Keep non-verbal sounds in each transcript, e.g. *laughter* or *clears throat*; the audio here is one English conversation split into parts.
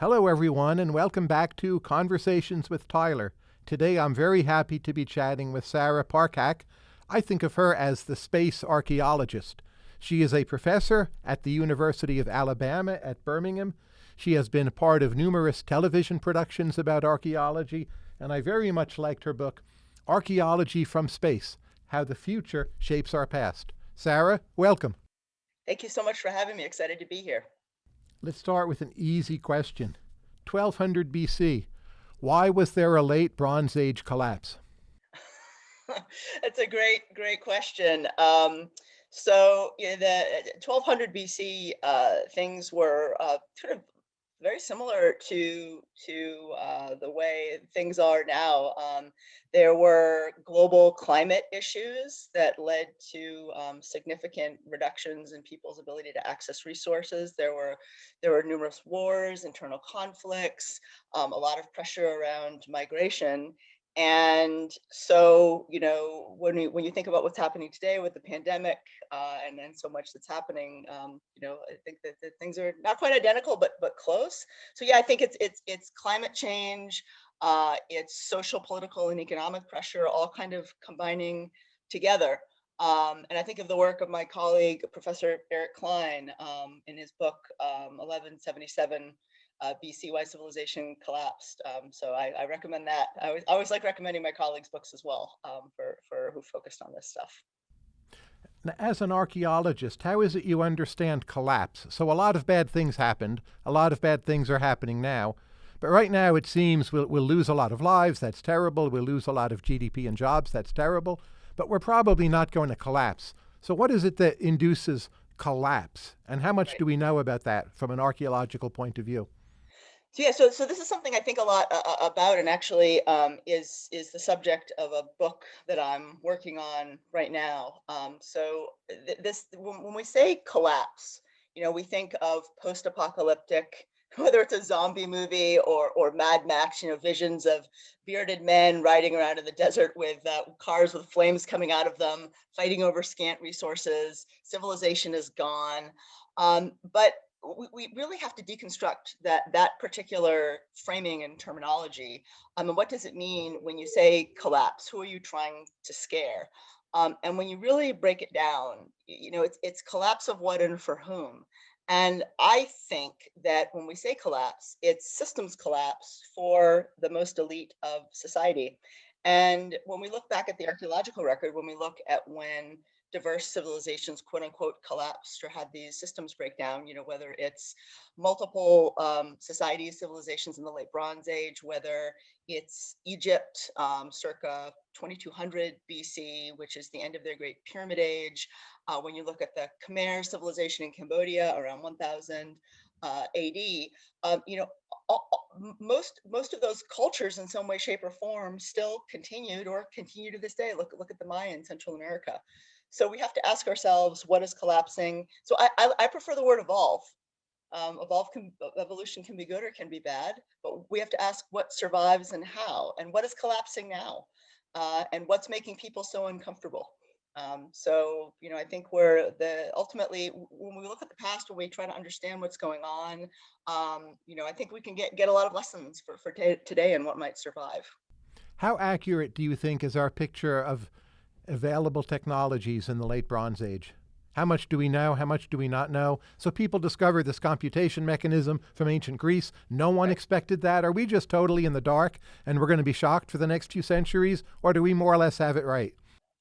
Hello, everyone, and welcome back to Conversations with Tyler. Today, I'm very happy to be chatting with Sarah Parcak. I think of her as the space archaeologist. She is a professor at the University of Alabama at Birmingham. She has been part of numerous television productions about archaeology, and I very much liked her book, Archaeology from Space How the Future Shapes Our Past. Sarah, welcome. Thank you so much for having me. Excited to be here. Let's start with an easy question. 1200 BC, why was there a late Bronze Age collapse? *laughs* That's a great, great question. Um, so yeah, the 1200 BC, uh, things were uh, sort of very similar to to uh, the way things are now. Um, there were global climate issues that led to um, significant reductions in people's ability to access resources. There were there were numerous wars, internal conflicts, um, a lot of pressure around migration, and so, you know, when you when you think about what's happening today with the pandemic uh, and then so much that's happening, um, you know, I think that, that, things are not quite identical, but but close. So yeah, I think it's it's it's climate change, uh, it's social, political, and economic pressure, all kind of combining together. Um, and I think of the work of my colleague, Professor Eric Cline, um, in his book, 1177 um, uh, BC why civilization collapsed. Um, so I, I, recommend that. I always, I always, like recommending my colleagues' books as well um, for, for who focused on this stuff. Now, as an archaeologist, how is it you understand collapse? So a lot of bad things happened. A lot of bad things are happening now. But right now, it seems we'll, we'll lose a lot of lives. That's terrible. We'll lose a lot of GDP and jobs. That's terrible. But we're probably not going to collapse. So what is it that induces collapse? And how much right. do we know about that from an archaeological point of view? So yeah, so so this is something I think a lot uh, uh, about, and actually um, is is the subject of a book that I'm working on right now. Um, so th this when, when we say collapse, you know, we think of post-apocalyptic, *laughs* whether it's a zombie movie or or Mad Max, you know, visions of bearded men riding around in the desert with uh, cars with flames coming out of them, fighting over scant resources. Civilization is gone. Um, but we, we really have to deconstruct that that particular framing and terminology. Um, and what does it mean when you say collapse? Who are you trying to scare? Um, and when you really break it down, you know, it's, it's collapse of what and for whom. And I think that when we say collapse, it's systems collapse for the most elite of society. And when we look back at the archaeological record, when we look at when diverse civilizations, quote unquote, collapsed or had these systems break down, you know, whether it's multiple um, societies, civilizations in the late Bronze Age, whether it's Egypt um, circa 2200 BC, which is the end of their Great Pyramid Age. Uh, when you look at the Khmer civilization in Cambodia around 1000 uh, AD, um, you know, all, most most of those cultures in some way, shape, or form still continued or continue to this day. Look look at the Maya in Central America. So we have to ask ourselves, what is collapsing? So I, I, I prefer the word evolve. Um, evolve can, evolution can be good or can be bad, but we have to ask what survives and how, and what is collapsing now, uh, and what's making people so uncomfortable. Um, so, you know, I think we're the ultimately when we look at the past, when we try to understand what's going on, um, you know, I think we can get get a lot of lessons for for today and what might survive. How accurate do you think is our picture of available technologies in the late Bronze Age. How much do we know? How much do we not know? So people discover this computation mechanism from ancient Greece. No one expected that. Are we just totally in the dark and we're going to be shocked for the next few centuries? Or do we more or less have it right?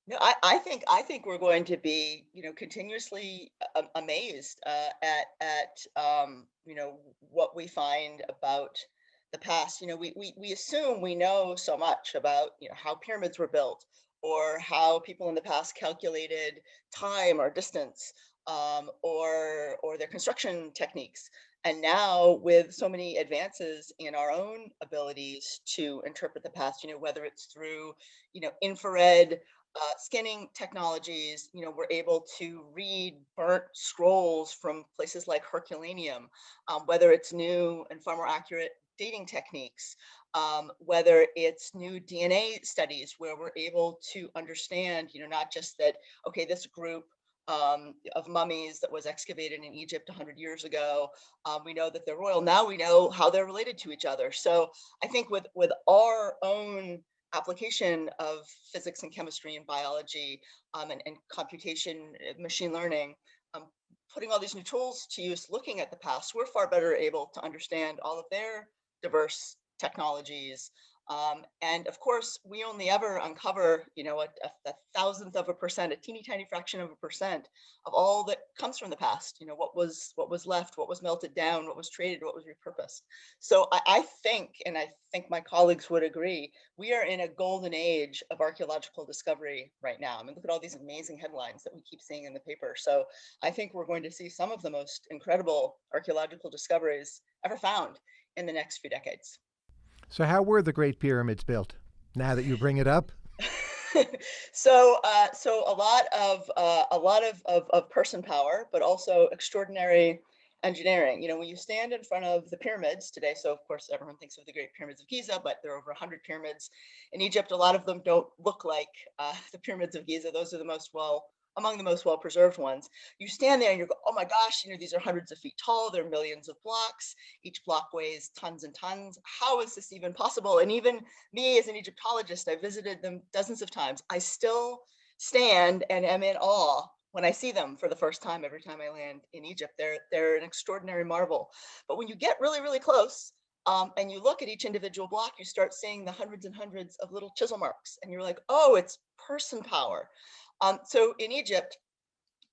No, I, I think I think we're going to be, you know, continuously uh, amazed uh, at at um, you know what we find about the past. You know, we we we assume we know so much about you know how pyramids were built, or how people in the past calculated time or distance um, or, or their construction techniques. And now with so many advances in our own abilities to interpret the past, you know, whether it's through, you know, infrared uh, scanning technologies, you know, we're able to read burnt scrolls from places like Herculaneum, um, whether it's new and far more accurate dating techniques, um, whether it's new DNA studies where we're able to understand, you know, not just that, okay, this group um, of mummies that was excavated in Egypt 100 years ago. Um, we know that they're royal. Now we know how they're related to each other. So I think with, with our own application of physics and chemistry and biology um, and, and, computation, uh, machine learning, um, putting all these new tools to use, looking at the past, we're far better able to understand all of their diverse technologies, um, and of course, we only ever uncover, you know, a, a, thousandth of a percent, a teeny tiny fraction of a percent of all that comes from the past. You know, what was what was left, what was melted down, what was traded, what was repurposed. So I, I think, and I think my colleagues would agree, we are in a golden age of archaeological discovery right now. I mean, look at all these amazing headlines that we keep seeing in the paper. So I think we're going to see some of the most incredible archaeological discoveries ever found in the next few decades. So, how were the Great Pyramids built? Now that you bring it up. *laughs* so, uh, so a lot of uh, a lot of, of, of person power, but also extraordinary engineering. You know, when you stand in front of the pyramids today, so of course everyone thinks of the Great Pyramids of Giza, but there are over 100 pyramids in Egypt. A lot of them don't look like uh, *laughs* the pyramids of Giza. Those are the most well among the most well-preserved ones. You stand there and you go, oh my gosh, you know, these are hundreds of feet tall, there are millions of blocks, each block weighs tons and tons. How is this even possible? And even me as an Egyptologist, I visited them dozens of times. I still stand and am in awe when I see them for the first time every time I land in Egypt. They're, they're an extraordinary marvel. But when you get really, really close, um, and you look at each individual block, you start seeing the hundreds and hundreds of little chisel marks, and you're like, oh, it's person power. Um, so in Egypt,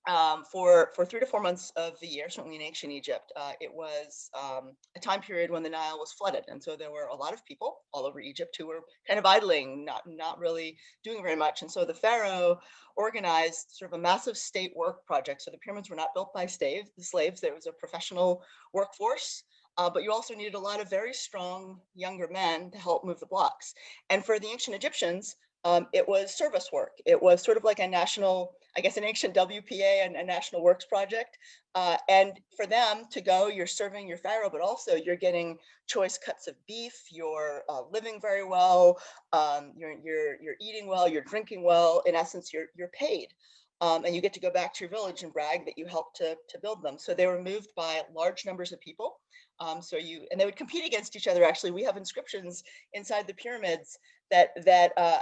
um, for, for three to four months of the year, certainly in ancient Egypt, uh, it was um, a time period when the Nile was flooded. And so there were a lot of people all over Egypt who were kind of idling, not, not really doing very much. And so the Pharaoh organized sort of a massive state work project. So the pyramids were not built by slave, the slaves, there was a professional workforce. Uh, but you also needed a lot of very strong younger men to help move the blocks. And for the ancient Egyptians, um, it was service work. It was sort of like a national, I guess, an ancient WPA and a national works project. Uh, and for them to go, you're serving your pharaoh, but also you're getting choice cuts of beef. You're uh, living very well. Um, you're you're you're eating well. You're drinking well. In essence, you're you're paid. Um, and you get to go back to your village and brag that you helped to, to build them. So they were moved by large numbers of people. Um, so you, and they would compete against each other. Actually, we have inscriptions inside the pyramids that that uh,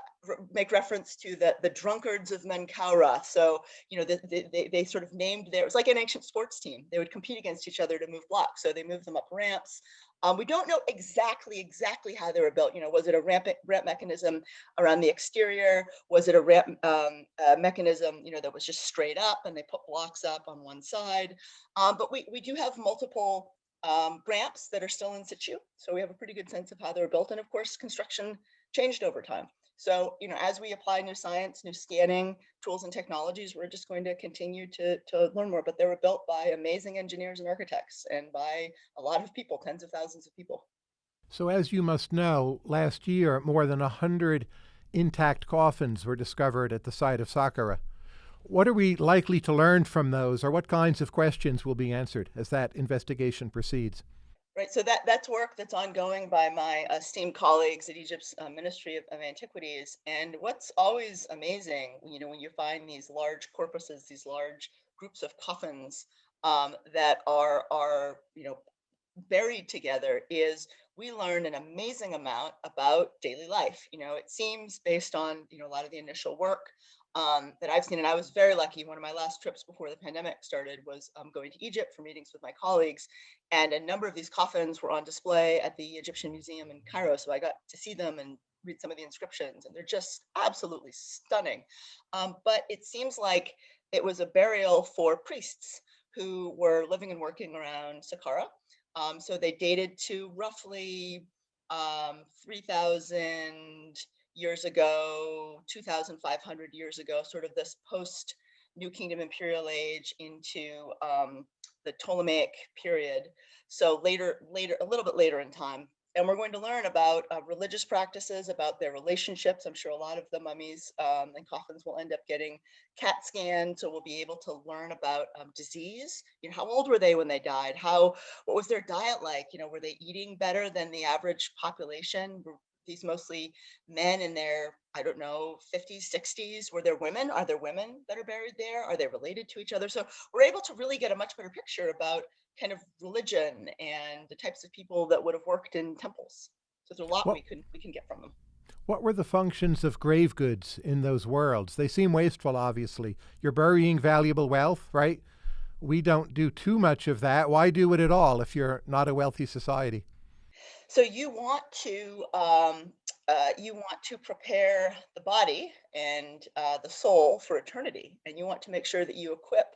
make reference to the the drunkards of Menkaura. So you know the, the, they they sort of named there. It was like an ancient sports team. They would compete against each other to move blocks. So they moved them up ramps. Um, we don't know exactly exactly how they were built. You know, was it a ramp ramp mechanism around the exterior? Was it a ramp um, mechanism? You know, that was just straight up and they put blocks up on one side. Um, but we we do have multiple um, ramps that are still in situ. So we have a pretty good sense of how they were built. And of course, construction changed over time. So, you know, as we apply new science, new scanning tools and technologies, we're just going to continue to, to learn more. But they were built by amazing engineers and architects and by a lot of people, tens of thousands of people. So as you must know, last year, more than 100 intact coffins were discovered at the site of Saqqara. What are we likely to learn from those, or what kinds of questions will be answered as that investigation proceeds? Right, so that, that's work that's ongoing by my esteemed colleagues at Egypt's uh, Ministry of, of, Antiquities. And what's always amazing, you know, when you find these large corpuses, these large groups of coffins um, that are, are, you know, buried together is we learn an amazing amount about daily life. You know, it seems based on, you know, a lot of the initial work um, that I've seen. And I was very lucky. One of my last trips before the pandemic started was um, going to Egypt for meetings with my colleagues. And a number of these coffins were on display at the Egyptian Museum in Cairo. So I got to see them and read some of the inscriptions and they're just absolutely stunning. Um, but it seems like it was a burial for priests who were living and working around Saqqara. Um, so they dated to roughly um, 3,000 years ago, 2,500 years ago, sort of this post New Kingdom Imperial Age into um, the Ptolemaic period. So later, later, a little bit later in time. And we're going to learn about uh, religious practices, about their relationships. I'm sure a lot of the mummies um, and coffins will end up getting CAT scanned, so we'll be able to learn about um, disease. You know, how old were they when they died? How, what was their diet like? You know, were they eating better than the average population? These mostly men in their, I don't know, 50s, 60s. Were there women? Are there women that are buried there? Are they related to each other? So we're able to really get a much better picture about kind of religion and the types of people that would have worked in temples. So there's a lot we can we can get from them. What were the functions of grave goods in those worlds? They seem wasteful, obviously. You're burying valuable wealth, right? We don't do too much of that. Why do it at all if you're not a wealthy society? So you want to um, uh, you want to prepare the body and uh, the soul for eternity, and you want to make sure that you equip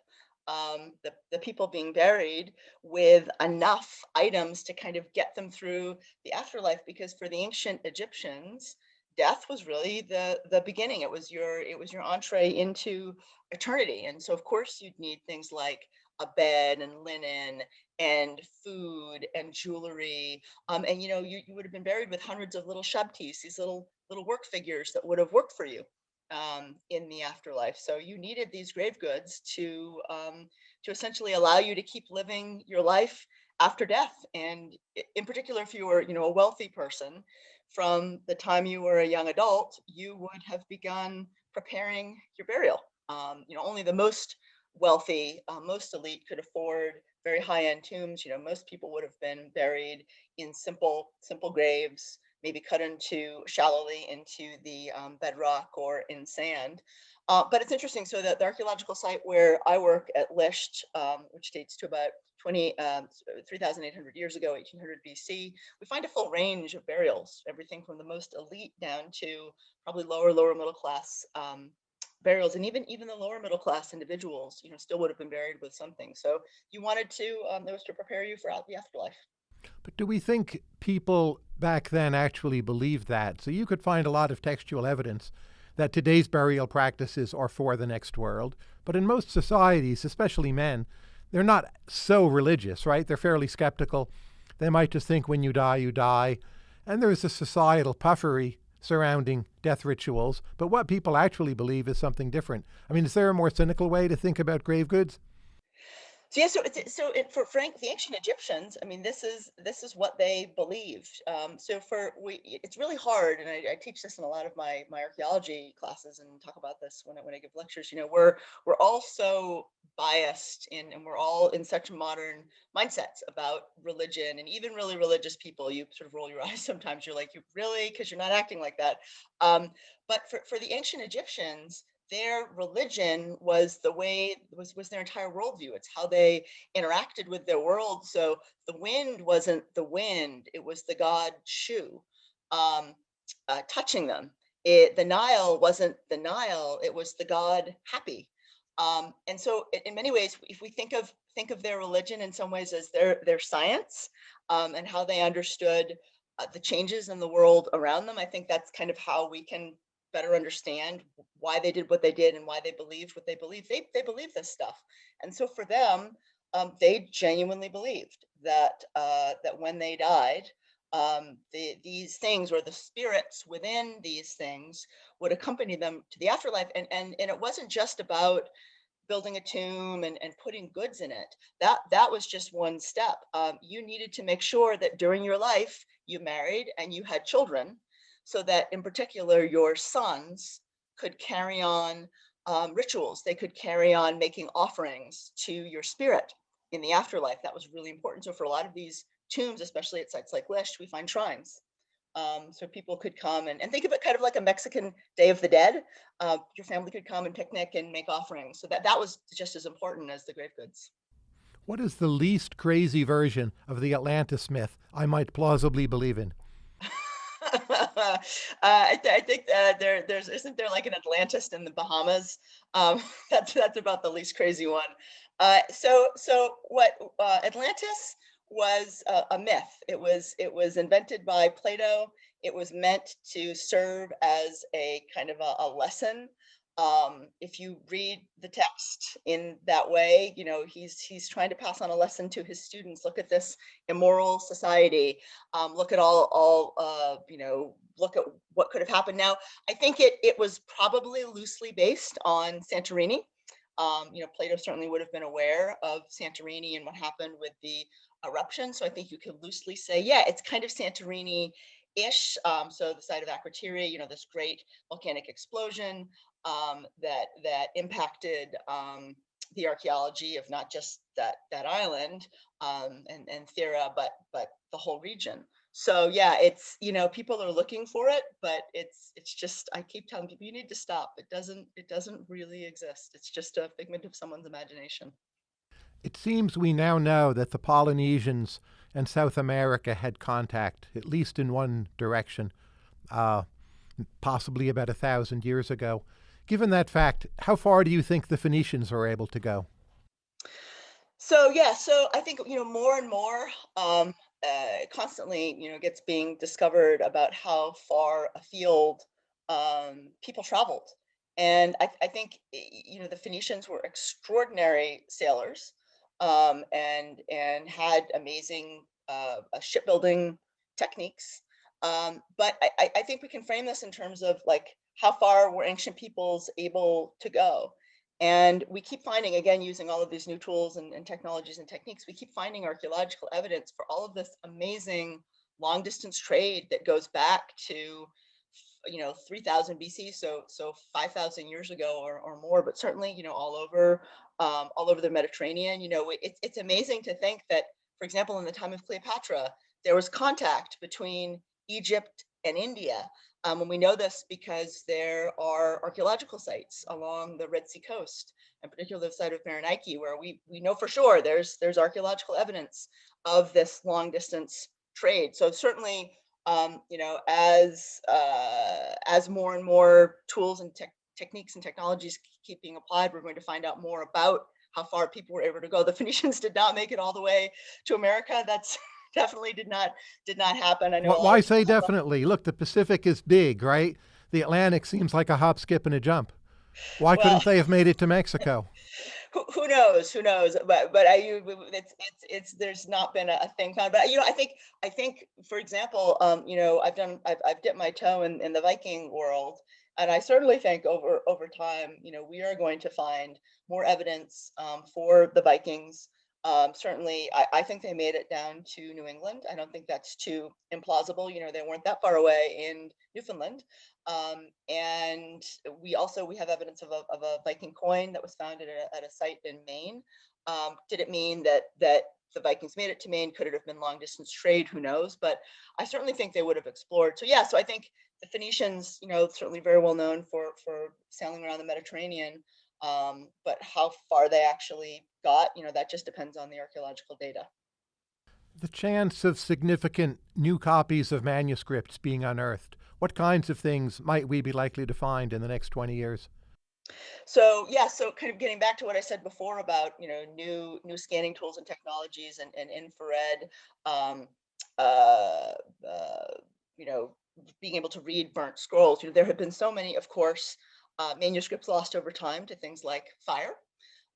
um, the, the people being buried with enough items to kind of get them through the afterlife. Because for the ancient Egyptians, death was really the the beginning. It was your it was your entree into eternity, and so of course you'd need things like a bed and linen and food and jewelry. Um, and you know, you, you would have been buried with hundreds of little shabtis, these little little work figures that would have worked for you um, in the afterlife. So you needed these grave goods to um, to essentially allow you to keep living your life after death. And in particular, if you were, you know, a wealthy person, from the time you were a young adult, you would have begun preparing your burial. Um, you know, only the most wealthy, uh, most elite could afford very high-end tombs. You know, most people would have been buried in simple, simple graves, maybe cut into shallowly into the um, bedrock or in sand. Uh, but it's interesting. So that the archaeological site where I work at Lisht, um, which dates to about 20, um, 3,800 years ago, 1800 BC, we find a full range of burials, everything from the most elite down to probably lower, lower middle class um, burials and even even the lower middle class individuals you know still would have been buried with something. So you wanted to um, was to prepare you for the afterlife. But do we think people back then actually believed that? So you could find a lot of textual evidence that today's burial practices are for the next world. But in most societies especially men they're not so religious right? They're fairly skeptical. They might just think when you die you die. And there's a societal puffery surrounding death rituals, but what people actually believe is something different. I mean, is there a more cynical way to think about grave goods? So yeah, so so it, for Frank, the ancient Egyptians, I mean, this is this is what they believed. Um, so for we, it's really hard, and I, I, teach this in a lot of my my archaeology classes and talk about this when I, when I give lectures. You know, we're we're all so biased in, and we're all in such modern mindsets about religion, and even really religious people. You sort of roll your *laughs* eyes sometimes. You're like, you really, because you're not acting like that. Um, but for for the ancient Egyptians, their religion was the way was was their entire worldview. It's how they interacted with their world. So the wind wasn't the wind it was the god shu um, uh, touching them. It the nile wasn't the nile it was the god Hapi. Um, and so in many ways if we think of think of their religion in some ways as their their science um, and how they understood uh, the changes in the world around them i think that's kind of how we can better understand why they did what they did and why they believed what they believed. They, they believe this stuff. And so for them, um, they genuinely believed that, uh, that when they died, um, the, these things or the spirits within these things would accompany them to the afterlife. And, and, and it wasn't just about building a tomb and, and putting goods in it. That, that was just one step. Um, you needed to make sure that during your life, you married and you had children so that in particular your sons could carry on um, rituals. They could carry on making offerings to your spirit in the afterlife. That was really important. So for a lot of these tombs, especially at sites like Lisht, we find shrines. Um, so people could come and, and think of it kind of like a Mexican Day of the Dead. Uh, your family could come and picnic and make offerings. So that, that was just as important as the grave goods. What is the least crazy version of the Atlantis myth I might plausibly believe in? Uh, I, th I, think uh, there, there's isn't there like an Atlantis in the Bahamas? Um, *laughs* that's that's about the least crazy one. Uh, so so what uh, Atlantis was a, a, myth. It was it was invented by Plato. It was meant to serve as a kind of a, a lesson um, if you read the text in that way, you know, he's he's trying to pass on a lesson to his students. Look at this immoral society. Um, look at all all uh, you know. Look at what could have happened. Now, I think it it was probably loosely based on Santorini. Um, you know, Plato certainly would have been aware of Santorini and what happened with the eruption. So I think you could loosely say, yeah, it's kind of Santorini ish. Um, so the site of Akrotiri, you know, this great volcanic explosion um, that that impacted um, the archaeology of not just that that island um, and and Thera, but but the whole region. So yeah, it's you know people are looking for it, but it's it's just I keep telling people you need to stop. It doesn't it doesn't really exist. It's just a figment of someone's imagination. It seems we now know that the Polynesians and South America had contact, at least in one direction, uh, possibly about a thousand years ago. Given that fact, how far do you think the Phoenicians were able to go? So yeah, so I think you know more and more um, uh, constantly you know gets being discovered about how far afield um, people traveled, and I, I, think you know the Phoenicians were extraordinary sailors um, and and had amazing uh, shipbuilding techniques. Um, but I, I think we can frame this in terms of like how far were ancient peoples able to go? And we keep finding, again, using all of these new tools and, and, technologies and techniques, we keep finding archaeological evidence for all of this amazing long distance trade that goes back to, you know, 3000 BC, so so 5000 years ago or, or more, but certainly, you know, all over um, all over the Mediterranean. You know, it, it's amazing to think that, for example, in the time of Cleopatra, there was contact between Egypt and India. Um, and we know this because there are archaeological sites along the Red Sea coast, and particularly the site of Berenike, where we, we know for sure there's, there's archaeological evidence of this long distance trade. So certainly, um, you know, as, uh, as more and more tools and te techniques and technologies keep being applied, we're going to find out more about how far people were able to go. The *laughs* Phoenicians did not make it all the way to America. That's definitely did not did not happen. I know. Why say definitely? Look, the Pacific is big, right? The Atlantic seems like a hop, skip, and a jump. Why well, couldn't they have made it to Mexico? *laughs* Who, who knows? Who knows? But but I it's it's it's there's not been a, thing found. But you know, I think I think for example, um, you know, I've done I've I've dipped my toe in in the Viking world, and I certainly think over over time, you know, we are going to find more evidence um, for the Vikings um, certainly, I, I, think they made it down to New England. I don't think that's too implausible. You know, they weren't that far away in Newfoundland. Um, and we also, we have evidence of a, of a Viking coin that was found at a, at a site in Maine. Um, did it mean that, that the Vikings made it to Maine? Could it have been long distance trade? Who knows? But I certainly think they would have explored. So yeah, so I think the Phoenicians, you know, certainly very well known for, for sailing around the Mediterranean. Um, but how far they actually got, you know, that just depends on the archaeological data. The chance of significant new copies of manuscripts being unearthed, what kinds of things might we be likely to find in the next 20 years? So yeah, so kind of getting back to what I said before about you know new new scanning tools and technologies and, and infrared, um, uh, uh, you know, being able to read burnt scrolls. You know, there have been so many, of course, uh, manuscripts lost over time to things like fire.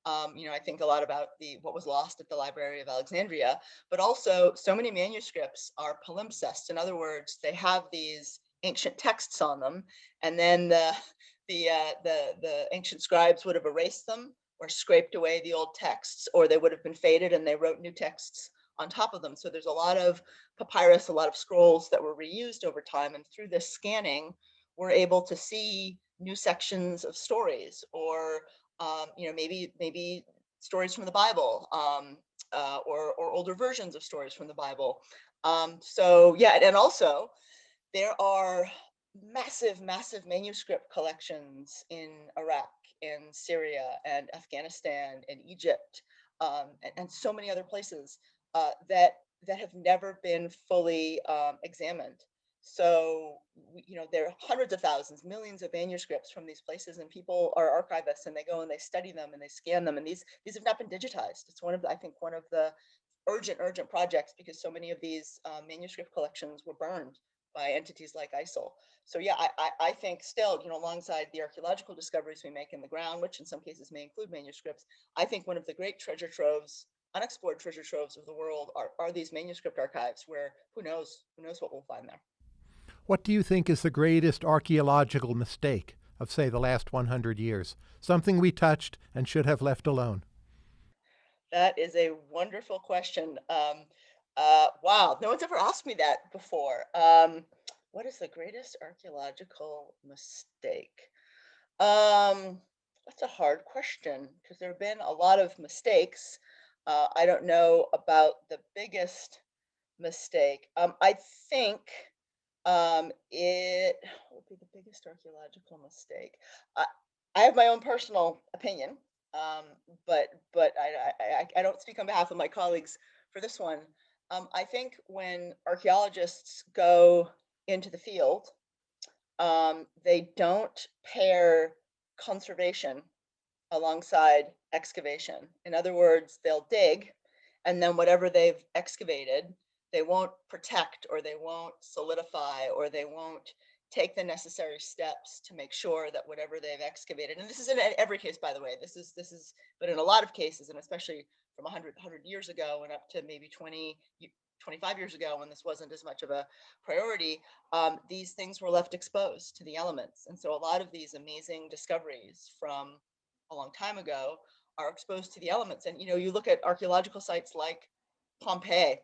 Um, you know, I think a lot about the what was lost at the Library of Alexandria, but also so many manuscripts are palimpsest. In other words, they have these ancient texts on them, and then the *laughs* the uh, the the ancient scribes would have erased them or scraped away the old texts, or they would have been faded and they wrote new texts on top of them. So there's a lot of papyrus, a lot of scrolls that were reused over time, and through this scanning, we're able to see new sections of stories or um, you know maybe maybe stories from the bible um, uh, or, or older versions of stories from the bible. Um, so yeah and also there are massive massive manuscript collections in iraq in syria and afghanistan and egypt um, and, and, so many other places uh, that that have never been fully um, examined so, you know, there are hundreds of thousands, millions of manuscripts from these places and people are archivists and they go and they study them and they scan them. And these, these have not been digitized. It's one of the, I think one of the urgent, urgent projects because so many of these uh, manuscript collections were burned by entities like ISIL. So yeah, I, I, I, think still, you know, alongside the archaeological discoveries we make in the ground, which in some cases may include manuscripts, I think one of the great treasure troves, unexplored treasure troves of the world are, are these manuscript archives where who knows, who knows what we'll find there. What do you think is the greatest archaeological mistake of, say, the last 100 years? Something we touched and should have left alone? That is a wonderful question. Um, uh, wow, no one's ever asked me that before. Um, what is the greatest archaeological mistake? Um, that's a hard question because there have been a lot of mistakes. Uh, I don't know about the biggest mistake. Um, I think um, it *sighs* would be the biggest archaeological mistake. I, I have my own personal opinion, um, but but I I I don't speak on behalf of my colleagues for this one. Um, I think when archaeologists go into the field, um, they don't pair conservation alongside excavation. In other words, they'll dig and then whatever they've excavated, they won't protect or they won't solidify or they won't take the necessary steps to make sure that whatever they've excavated, and this is in every case, by the way, this is, this is, but in a lot of cases, and especially from 100, 100 years ago and up to maybe 20, 25 years ago when this wasn't as much of a priority, um, these things were left exposed to the elements. And so a lot of these amazing discoveries from a long time ago are exposed to the elements. And, you know, you look at archaeological sites like Pompeii,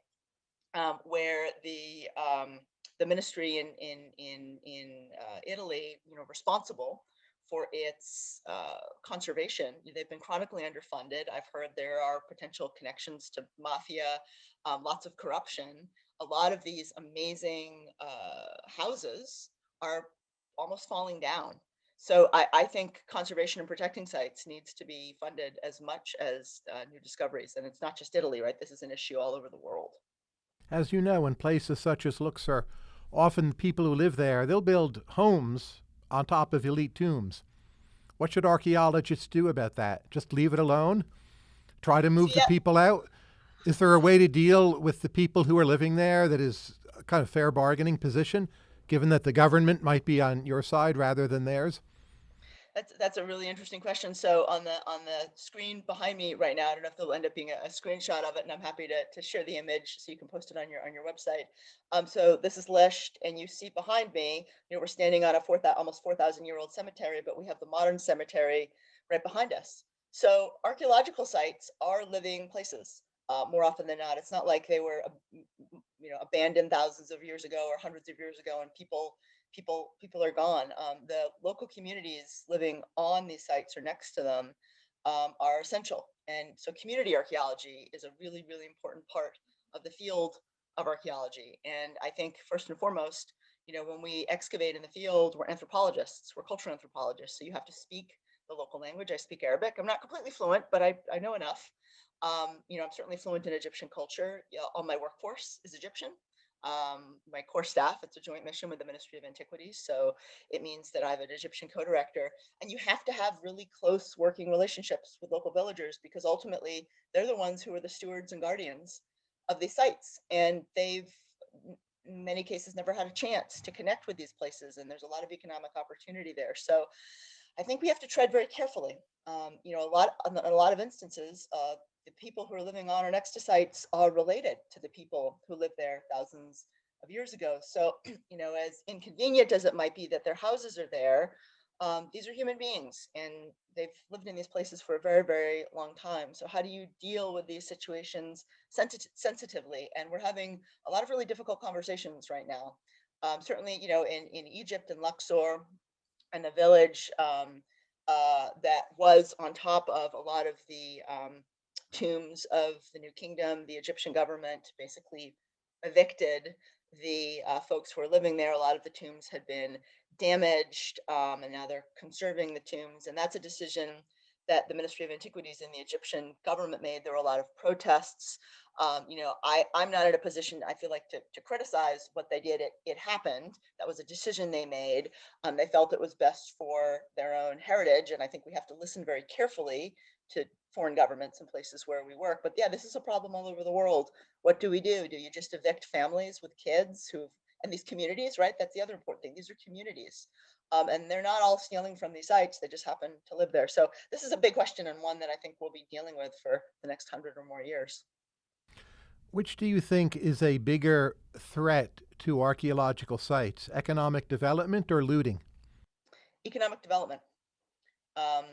um, where the um, the ministry in in in in uh, Italy, you know, responsible for its uh, conservation. They've been chronically underfunded. I've heard there are potential connections to mafia, um, lots of corruption. A lot of these amazing uh, houses are almost falling down. So I, I think conservation and protecting sites needs to be funded as much as uh, new discoveries. And it's not just Italy, right? This is an issue all over the world. As you know, in places such as Luxor, often the people who live there, they'll build homes on top of elite tombs. What should archaeologists do about that? Just leave it alone? Try to move the people out? Is there a way to deal with the people who are living there that is a kind of fair bargaining position, given that the government might be on your side rather than theirs? That's that's a really interesting question. So on the on the screen behind me right now, I don't know if there'll end up being a, a screenshot of it, and I'm happy to to share the image so you can post it on your on your website. Um, so this is Lisht, and you see behind me, you know, we're standing on a four almost four thousand year old cemetery, but we have the modern cemetery right behind us. So archaeological sites are living places. Uh, more often than not, it's not like they were, ab- m- m- you know, abandoned thousands of years ago or hundreds of years ago, and people people people are gone. Um, the local communities living on these sites or next to them um, are essential. And so community archaeology is a really, really important part of the field of archaeology. And I think first and foremost, you know, when we excavate in the field, we're anthropologists, we're cultural anthropologists. So you have to speak the local language. I speak Arabic. I'm not completely fluent, but I, I know enough. Um, you know, I'm certainly fluent in Egyptian culture. All my workforce is Egyptian um, my core staff. It's a joint mission with the Ministry of Antiquities. So it means that I have an Egyptian co-director and you have to have really close working relationships with local villagers because ultimately they're the ones who are the stewards and guardians of these sites. And they've in many cases never had a chance to connect with these places and there's a lot of economic opportunity there. So I think we have to tread very carefully. Um, you know, a lot, a lot of instances, uh, the people who are living on or next to sites are related to the people who lived there thousands of years ago. So, *clears throat* you know, as inconvenient as it might be that their houses are there, um, these are human beings and they've lived in these places for a very, very long time. So how do you deal with these situations sensit- sensitively? And we're having a lot of really difficult conversations right now. Um, certainly, you know, in, in Egypt and Luxor, and the village um, uh, that was on top of a lot of the um, tombs of the New Kingdom. The Egyptian government basically evicted the uh, folks who were living there. A lot of the tombs had been damaged, um, and now they're conserving the tombs. And that's a decision that the Ministry of Antiquities and the Egyptian government made. There were a lot of protests. Um, you know, I, I'm not in a position, I feel like, to, to criticize what they did. It, it happened. That was a decision they made. Um, they felt it was best for their own heritage. And I think we have to listen very carefully to foreign governments and places where we work. But yeah, this is a problem all over the world. What do we do? Do you just evict families with kids who've, and these communities, right? That's the other important thing. These are communities. Um, and they're not all stealing from these sites. They just happen to live there. So this is a big question and one that I think we'll be dealing with for the next hundred or more years. Which do you think is a bigger threat to archaeological sites, economic development or looting? Economic development. Um,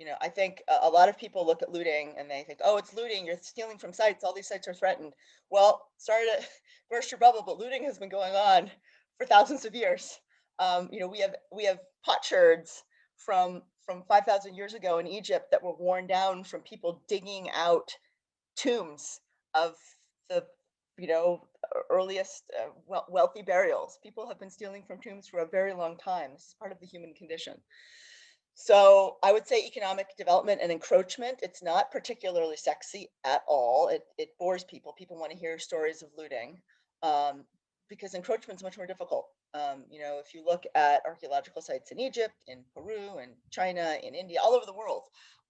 you know, I think a, lot of people look at looting and they think, oh, it's looting, you're stealing from sites, all these sites are threatened. Well, sorry to *laughs* burst your bubble, but looting has been going on for thousands of years. Um, you know, we have we have potsherds from from 5,000 years ago in Egypt that were worn down from people digging out tombs of the you know earliest uh, wealthy burials. People have been stealing from tombs for a very long time. This is part of the human condition. So I would say economic development and encroachment, it's not particularly sexy at all. It, it bores people. People want to hear stories of looting um, because encroachment is much more difficult. Um, you know, if you look at archaeological sites in Egypt, in Peru, in China, in India, all over the world,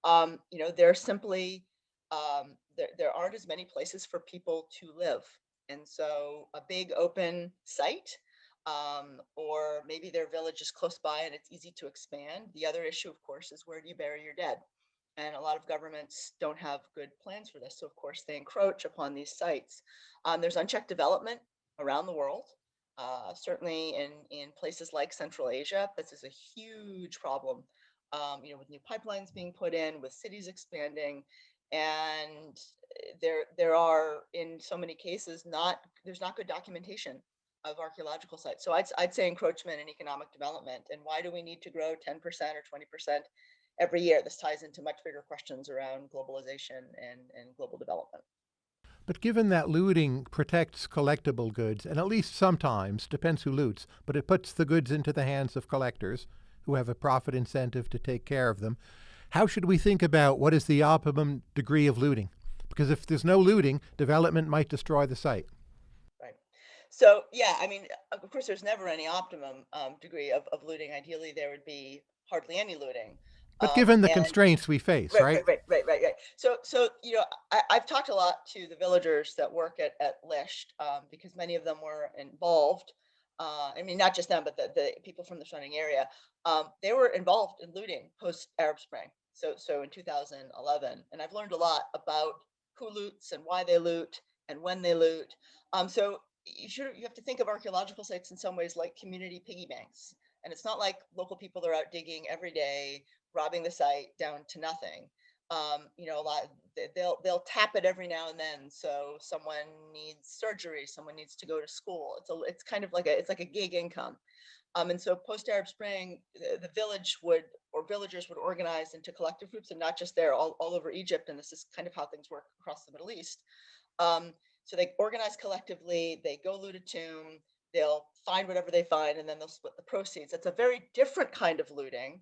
um, you know, there simply um, there, there aren't as many places for people to live. And so a big open site um, or maybe their village is close by and it's easy to expand. The other issue, of course, is where do you bury your dead? And a lot of governments don't have good plans for this. So, of course, they encroach upon these sites. Um, there's unchecked development around the world. Uh, certainly in, in places like Central Asia, this is a huge problem. Um, you know, with new pipelines being put in, with cities expanding, and eh, there there are in so many cases not there's not good documentation of archaeological sites. So I'd, I'd say encroachment and economic development. And why do we need to grow 10% or 20% every year? This ties into much bigger questions around globalization and, and global development. But given that looting protects collectible goods, and at least sometimes, depends who loots, but it puts the goods into the hands of collectors who have a profit incentive to take care of them, how should we think about what is the optimum degree of looting? Because if there's no looting, development might destroy the site. So yeah, I mean, of course, there's never any optimum um, degree of, of looting. Ideally, there would be hardly any looting. But um, given the and, constraints we face, right, right? Right, right, right, right. So, so you know, I, have talked a lot to the villagers that work at at Lisht um, because many of them were involved. Uh, I mean, not just them, but the, the people from the surrounding area. Um, they were involved in looting post Arab Spring. So, so in 2011, and I've learned a lot about who loots and why they loot and when they loot. Um, so you should you have to think of archaeological sites in some ways like community piggy banks. And it's not like local people are out digging every day, robbing the site down to nothing. Um, you know, a lot they'll they'll tap it every now and then. So someone needs surgery, someone needs to go to school. It's a it's kind of like a it's like a gig income. Um, and so post Arab Spring, the, the, village would or villagers would organize into collective groups, and not just there, all, all over Egypt. And this is kind of how things work across the Middle East. Um, so they organize collectively, they go loot a tomb, they'll find whatever they find, and then they'll split the proceeds. It's a very different kind of looting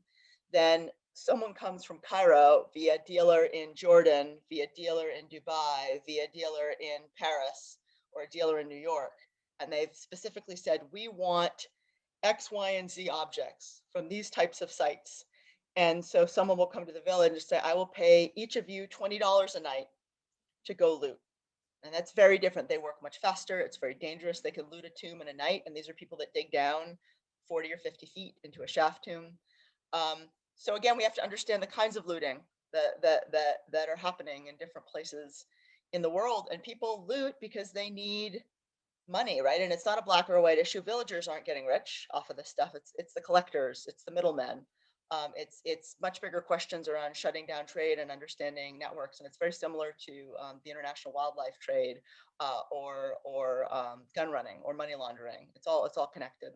than someone comes from Cairo via dealer in Jordan, via dealer in Dubai, via dealer in Paris, or a dealer in New York. And they've specifically said, we want X, Y, and Z objects from these types of sites. And so someone will come to the village and say, I will pay each of you $20 a night to go loot. And that's very different. They work much faster. It's very dangerous. They can loot a tomb in a night. And these are people that dig down 40 or 50 feet into a shaft tomb. Um, so again, we have to understand the kinds of looting that, that, that, that are happening in different places in the world. And people loot because they need money, right? And it's not a black or a white issue. Villagers aren't getting rich off of this stuff. It's, it's the collectors, it's the middlemen. Um, it's it's much bigger questions around shutting down trade and understanding networks, and it's very similar to um, the international wildlife trade uh, or or um, gun running or money laundering. It's all it's all connected.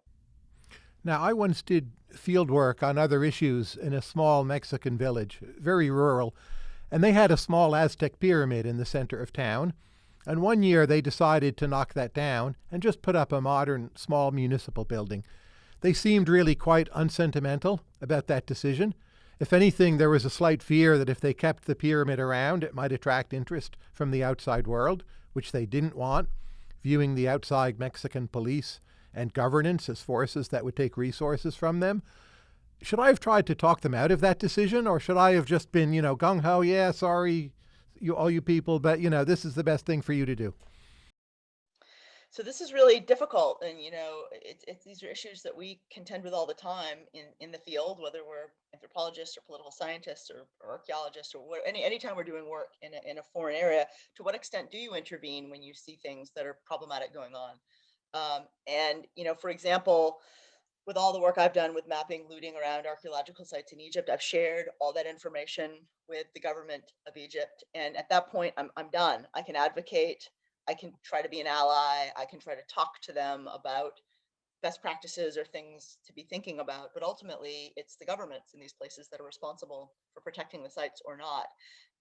Now, I once did field work on other issues in a small Mexican village, very rural, and they had a small Aztec pyramid in the center of town. And one year they decided to knock that down and just put up a modern small municipal building. They seemed really quite unsentimental about that decision. If anything, there was a slight fear that if they kept the pyramid around, it might attract interest from the outside world, which they didn't want, viewing the outside Mexican police and governance as forces that would take resources from them. Should I have tried to talk them out of that decision, or should I have just been, you know, gung ho, yeah, sorry, you all you people, but you know, this is the best thing for you to do? So this is really difficult and you know it's, it's these are issues that we contend with all the time in in the field whether we're anthropologists or political scientists or, or archaeologists or any anytime we're doing work in a, in a foreign area to what extent do you intervene when you see things that are problematic going on um, and you know for example with all the work I've done with mapping looting around archaeological sites in Egypt, I've shared all that information with the government of Egypt. And at that point, I'm, I'm done. I can advocate I can try to be an ally. I can try to talk to them about best practices or things to be thinking about, but ultimately it's the governments in these places that are responsible for protecting the sites or not.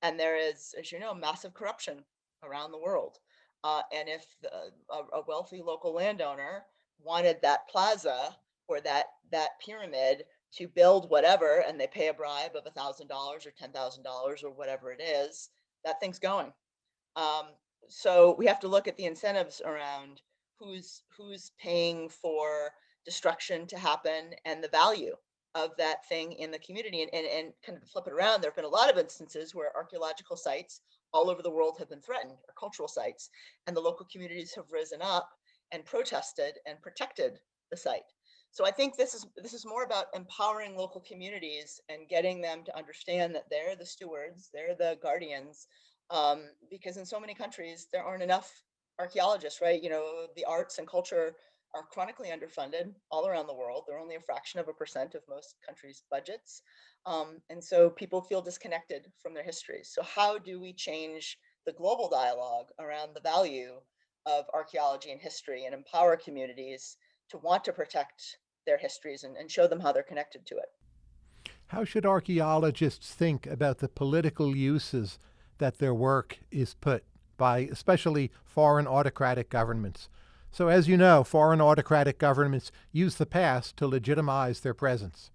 And there is, as you know, massive corruption around the world. Uh, and if the, a, a wealthy local landowner wanted that plaza or that that pyramid to build whatever, and they pay a bribe of a thousand dollars or ten thousand dollars or whatever it is, that thing's going. Um, so we have to look at the incentives around who's who's paying for destruction to happen and the value of that thing in the community and, and, and kind of flip it around. There have been a lot of instances where archaeological sites all over the world have been threatened or cultural sites and the local communities have risen up and protested and protected the site. So I think this is this is more about empowering local communities and getting them to understand that they're the stewards, they're the guardians, um, because in so many countries there aren't enough archaeologists, right? You know, the arts and culture are chronically underfunded all around the world. They're only a fraction of a percent of most countries' budgets. Um, and so people feel disconnected from their histories. So how do we change the global dialogue around the value of archaeology and history and empower communities to want to protect their histories and, and show them how they're connected to it? How should archaeologists think about the political uses that their work is put by especially foreign autocratic governments? So, as you know, foreign autocratic governments use the past to legitimize their presence.